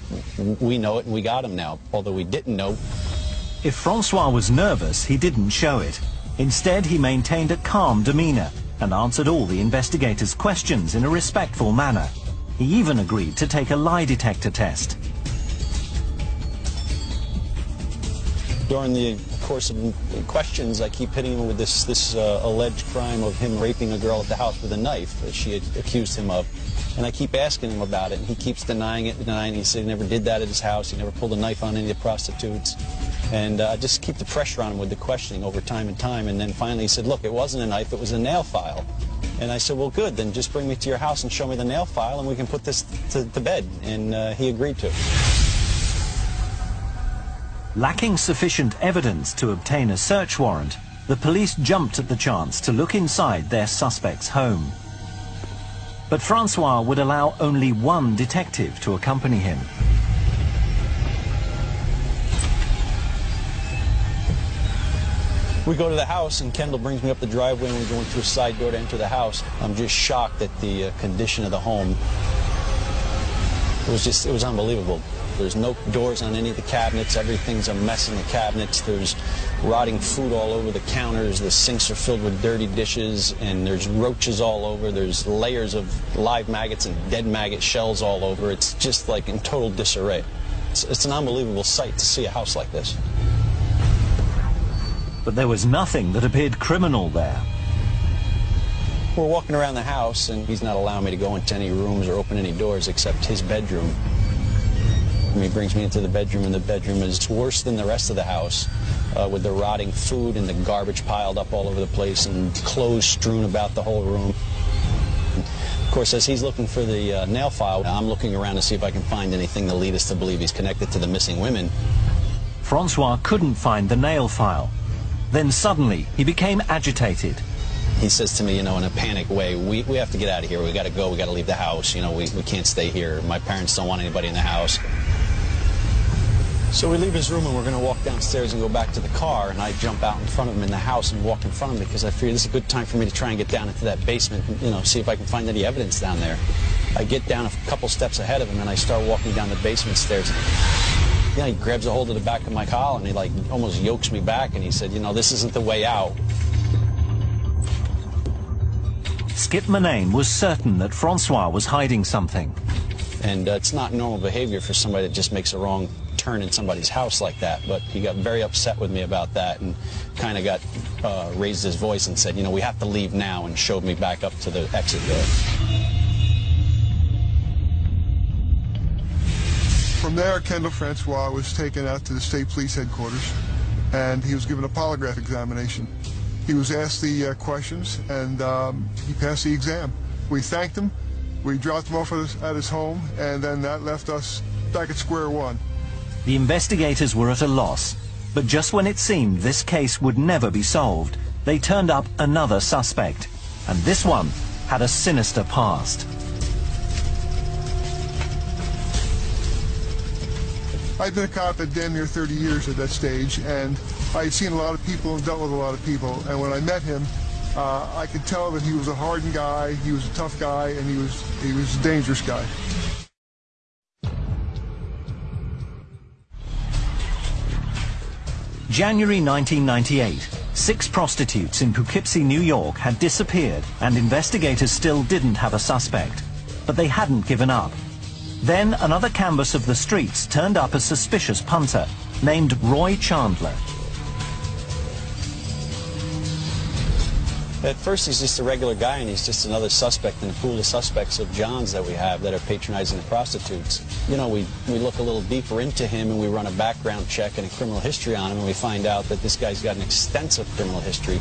we know it and we got him now. Although we didn't know, if Francois was nervous, he didn't show it. Instead, he maintained a calm demeanor and answered all the investigators' questions in a respectful manner. He even agreed to take a lie detector test. During the course of questions, I keep hitting him with this, this uh, alleged crime of him raping a girl at the house with a knife that she had accused him of. And I keep asking him about it, and he keeps denying it, denying it. He said he never did that at his house. He never pulled a knife on any of the prostitutes. And uh, just keep the pressure on him with the questioning over time and time. And then finally he said, look, it wasn't a knife, it was a nail file. And I said, well, good, then just bring me to your house and show me the nail file, and we can put this to, to bed. And uh, he agreed to. Lacking sufficient evidence to obtain a search warrant, the police jumped at the chance to look inside their suspect's home. But Francois would allow only one detective to accompany him. We go to the house, and Kendall brings me up the driveway, and we're going through a side door to enter the house. I'm just shocked at the uh, condition of the home. It was just, it was unbelievable. There's no doors on any of the cabinets. Everything's a mess in the cabinets. There's rotting food all over the counters. The sinks are filled with dirty dishes, and there's roaches all over. There's layers of live maggots and dead maggot shells all over. It's just like in total disarray. It's, it's an unbelievable sight to see a house like this but there was nothing that appeared criminal there. We're walking around the house, and he's not allowing me to go into any rooms or open any doors except his bedroom. And he brings me into the bedroom, and the bedroom is worse than the rest of the house, uh, with the rotting food and the garbage piled up all over the place and clothes strewn about the whole room. Of course, as he's looking for the uh, nail file, I'm looking around to see if I can find anything to lead us to believe he's connected to the missing women. Francois couldn't find the nail file, then suddenly, he became agitated. He says to me, you know, in a panic way, we, we have to get out of here. We got to go. We got to leave the house. You know, we, we can't stay here. My parents don't want anybody in the house. So we leave his room and we're going to walk downstairs and go back to the car. And I jump out in front of him in the house and walk in front of him because I figure this is a good time for me to try and get down into that basement and, you know, see if I can find any evidence down there. I get down a couple steps ahead of him and I start walking down the basement stairs know, he grabs a hold of the back of my collar and he like almost yokes me back and he said, you know, this isn't the way out. Skip Manane was certain that Francois was hiding something. And uh, it's not normal behavior for somebody that just makes a wrong turn in somebody's house like that. But he got very upset with me about that and kind of got uh, raised his voice and said, you know, we have to leave now and showed me back up to the exit door. From there, Kendall Francois was taken out to the state police headquarters, and he was given a polygraph examination. He was asked the uh, questions, and um, he passed the exam. We thanked him, we dropped him off at his, at his home, and then that left us back at square one. The investigators were at a loss, but just when it seemed this case would never be solved, they turned up another suspect, and this one had a sinister past. I'd been a cop at damn near 30 years at that stage, and I had seen a lot of people and dealt with a lot of people. And when I met him, uh, I could tell that he was a hardened guy, he was a tough guy, and he was he was a dangerous guy. January 1998. Six prostitutes in Poughkeepsie, New York had disappeared and investigators still didn't have a suspect. But they hadn't given up. Then another canvas of the streets turned up a suspicious punter named Roy Chandler. At first, he's just a regular guy, and he's just another suspect in the pool of suspects of Johns that we have that are patronizing the prostitutes. You know, we, we look a little deeper into him, and we run a background check and a criminal history on him, and we find out that this guy's got an extensive criminal history.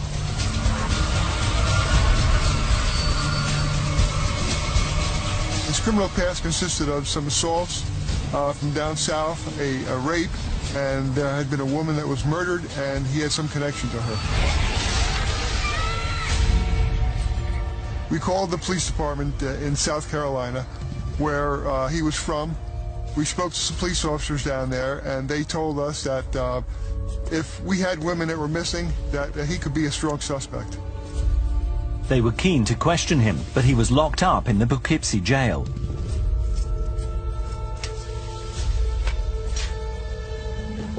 His criminal past consisted of some assaults uh, from down south, a, a, rape, and there had been a woman that was murdered, and he had some connection to her. We called the police department uh, in South Carolina, where uh, he was from. We spoke to some police officers down there, and they told us that uh, if we had women that were missing, that, he could be a strong suspect. They were keen to question him, but he was locked up in the Poughkeepsie jail.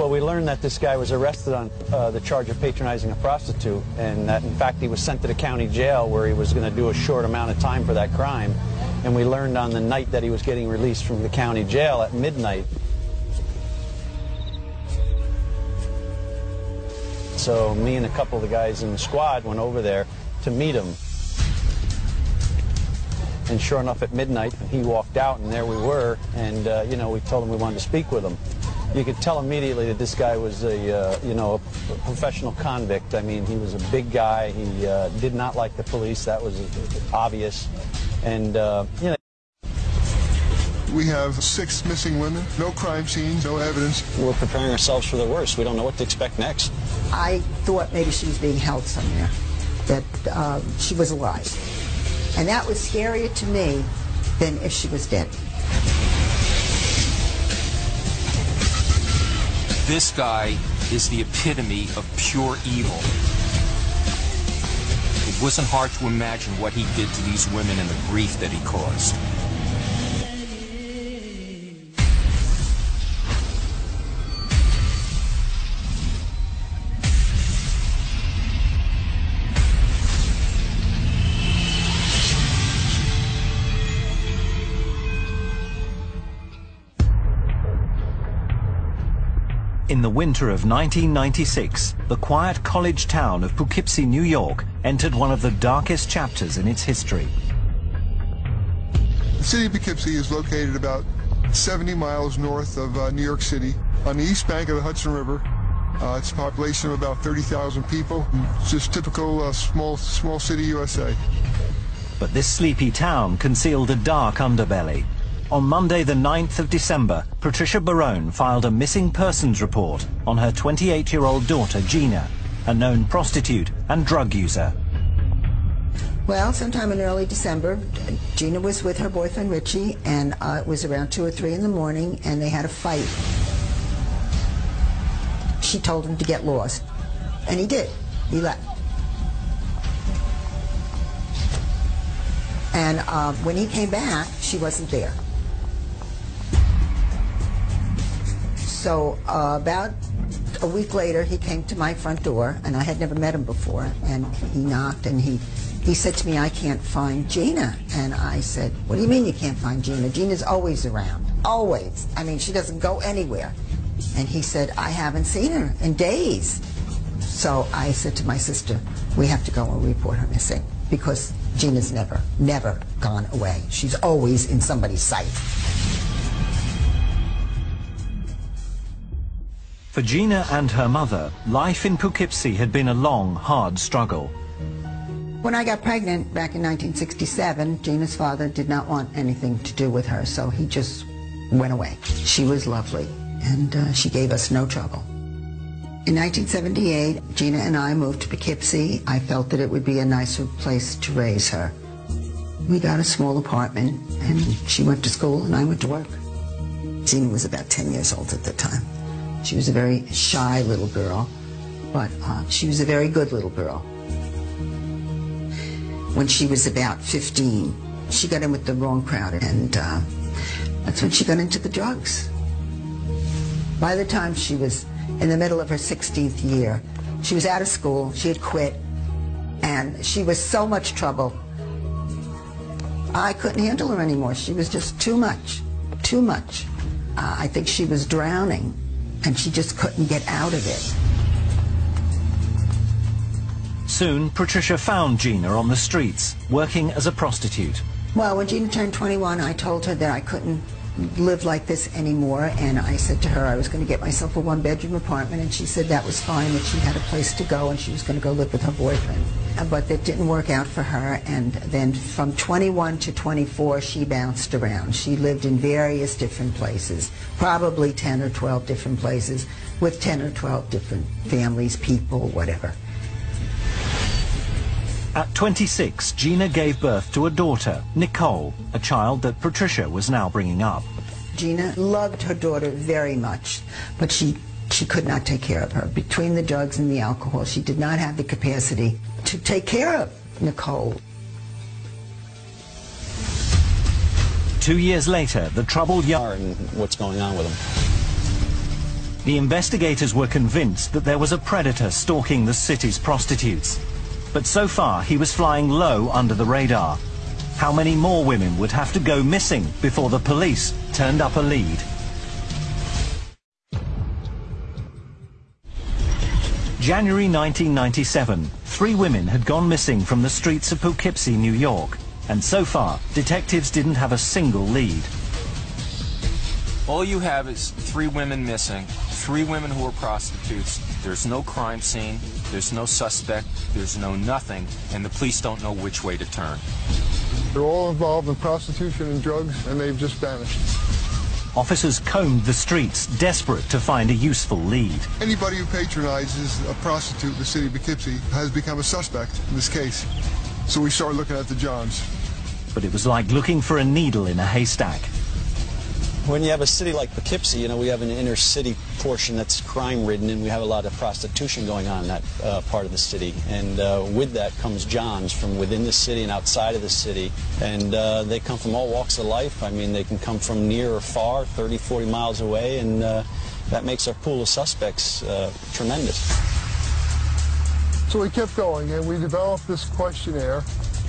Well, we learned that this guy was arrested on uh, the charge of patronizing a prostitute, and that in fact he was sent to the county jail where he was going to do a short amount of time for that crime. And we learned on the night that he was getting released from the county jail at midnight So me and a couple of the guys in the squad went over there to meet him. And sure enough, at midnight, he walked out, and there we were. And, uh, you know, we told him we wanted to speak with him. You could tell immediately that this guy was a, uh, you know, a professional convict. I mean, he was a big guy. He uh, did not like the police. That was obvious. And, uh, you know, We have six missing women, no crime scenes, no evidence. we're preparing ourselves for the worst. We don't know what to expect next. I thought maybe she was being held somewhere, that um, she was alive. And that was scarier to me than if she was dead. This guy is the epitome of pure evil. It wasn't hard to imagine what he did to these women and the grief that he caused. In the winter of 1996, the quiet college town of Poughkeepsie, New York, entered one of the darkest chapters in its history. The city of Poughkeepsie is located about 70 miles north of uh, New York City on the east bank of the Hudson River. Uh, it's a population of about 30,000 people. It's just typical uh, small, small city USA. But this sleepy town concealed a dark underbelly. On Monday, the 9th of December, Patricia Barone filed a missing persons report on her 28-year-old daughter, Gina, a known prostitute and drug user. Well, sometime in early December, Gina was with her boyfriend Richie, and uh, it was around 2 or 3 in the morning, and they had a fight. She told him to get lost, and he did. He left. And uh, when he came back, she wasn't there. So uh, about a week later, he came to my front door, and I had never met him before. And he knocked, and he he said to me, "I can't find Gina." And I said, "What do you mean you can't find Gina? Gina's always around, always. I mean, she doesn't go anywhere." And he said, "I haven't seen her in days." So I said to my sister, "We have to go and report her missing because Gina's never, never gone away. She's always in somebody's sight." For Gina and her mother, life in Poughkeepsie had been a long, hard struggle. When I got pregnant back in 1967, Gina's father did not want anything to do with her, so he just went away. She was lovely, and uh, she gave us no trouble. In 1978, Gina and I moved to Poughkeepsie. I felt that it would be a nicer place to raise her. We got a small apartment, and she went to school, and I went to work. Gina was about 10 years old at the time. She was a very shy little girl, but uh, she was a very good little girl. When she was about 15, she got in with the wrong crowd, and uh, that's when she got into the drugs. By the time she was in the middle of her 16th year, she was out of school, she had quit, and she was so much trouble. I couldn't handle her anymore. She was just too much, too much. Uh, I think she was drowning, and she just couldn't get out of it. Soon, Patricia found Gina on the streets, working as a prostitute. Well, when Gina turned 21, I told her that I couldn't live like this anymore, and I said to her I was going to get myself a one-bedroom apartment, and she said that was fine, that she had a place to go, and she was going to go live with her boyfriend. Uh, But that didn't work out for her, and then from 21 to 24, she bounced around. She lived in various different places, probably 10 or 12 different places, with 10 or 12 different families, people, whatever. At 26, Gina gave birth to a daughter, Nicole, a child that Patricia was now bringing up. Gina loved her daughter very much, but she she could not take care of her. Between the drugs and the alcohol, she did not have the capacity to take care of Nicole. Two years later, the troubled young... Are and what's going on with them. The investigators were convinced that there was a predator stalking the city's prostitutes. But so far, he was flying low under the radar. How many more women would have to go missing before the police turned up a lead? January 1997, three women had gone missing from the streets of Poughkeepsie, New York. And so far, detectives didn't have a single lead. All you have is three women missing, three women who are prostitutes. There's no crime scene, there's no suspect, there's no nothing, and the police don't know which way to turn. They're all involved in prostitution and drugs, and they've just vanished. Officers combed the streets, desperate to find a useful lead. Anybody who patronizes a prostitute in the city of Poughkeepsie has become a suspect in this case. So we started looking at the Johns. But it was like looking for a needle in a haystack. When you have a city like Poughkeepsie, you know, we have an inner city portion that's crime ridden and we have a lot of prostitution going on in that uh, part of the city. And uh, with that comes Johns from within the city and outside of the city. And uh, they come from all walks of life. I mean, they can come from near or far, 30, 40 miles away. And uh, that makes our pool of suspects uh, tremendous. So we kept going, and we developed this questionnaire,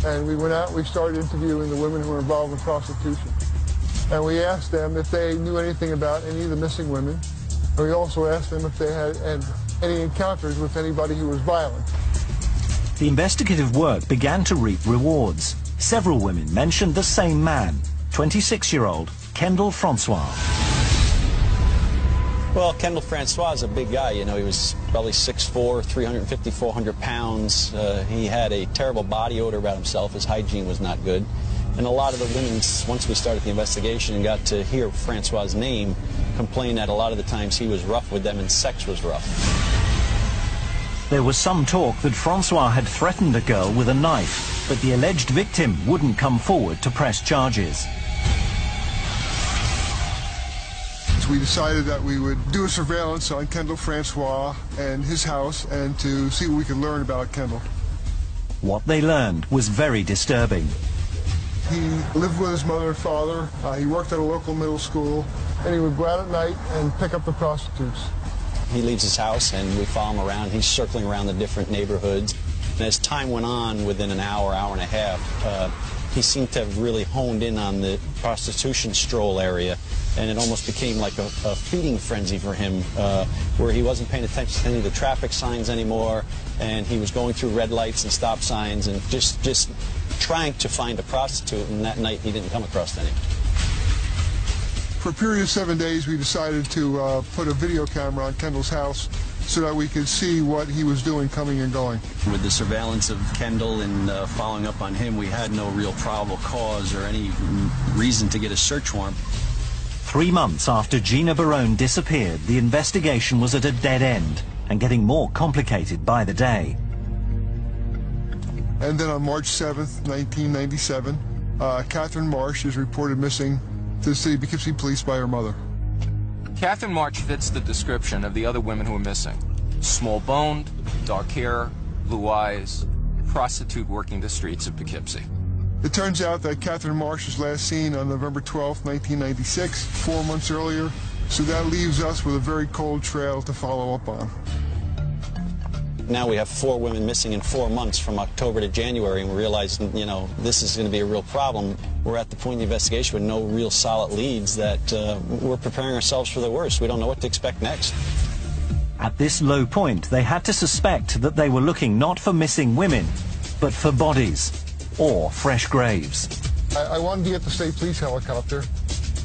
and we went out, we started interviewing the women who were involved in prostitution. And we asked them if they knew anything about any of the missing women. And we also asked them if they had, had any encounters with anybody who was violent. The investigative work began to reap rewards. Several women mentioned the same man, 26-year-old Kendall Francois. Well, Kendall Francois is a big guy. You know, he was probably 6'4", 350, 400 pounds. Uh, he had a terrible body odor about himself. His hygiene was not good. And a lot of the women, once we started the investigation and got to hear Francois' name, complained that a lot of the times he was rough with them and sex was rough. There was some talk that Francois had threatened a girl with a knife, but the alleged victim wouldn't come forward to press charges. So we decided that we would do a surveillance on Kendall Francois and his house and to see what we could learn about Kendall. What they learned was very disturbing. He lived with his mother and father. Uh, he worked at a local middle school, and he would go out at night and pick up the prostitutes. He leaves his house and we follow him around. He's circling around the different neighborhoods. And as time went on, within an hour, hour and a half, uh, he seemed to have really honed in on the prostitution stroll area. And it almost became like a, a feeding frenzy for him, uh, where he wasn't paying attention to any of the traffic signs anymore. And he was going through red lights and stop signs and just, just trying to find a prostitute. And that night, he didn't come across any. For a period of seven days, we decided to uh, put a video camera on Kendall's house so that we could see what he was doing coming and going. With the surveillance of Kendall and uh, following up on him, we had no real probable cause or any reason to get a search warrant. Three months after Gina Barone disappeared, the investigation was at a dead end and getting more complicated by the day. And then on March 7th, 1997, uh, Catherine Marsh is reported missing to the city of Poughkeepsie Police by her mother. Catherine Marsh fits the description of the other women who are missing. Small-boned, dark hair, blue eyes, prostitute working the streets of Poughkeepsie. It turns out that Catherine Marsh was last seen on November 12, 1996, four months earlier, so that leaves us with a very cold trail to follow up on. Now we have four women missing in four months from October to January, and we realize, you know, this is going to be a real problem. We're at the point in the investigation with no real solid leads that uh, we're preparing ourselves for the worst. We don't know what to expect next. At this low point, they had to suspect that they were looking not for missing women, but for bodies or fresh graves. I, I wanted to get the state police helicopter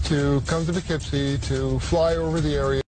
to come to Poughkeepsie to fly over the area.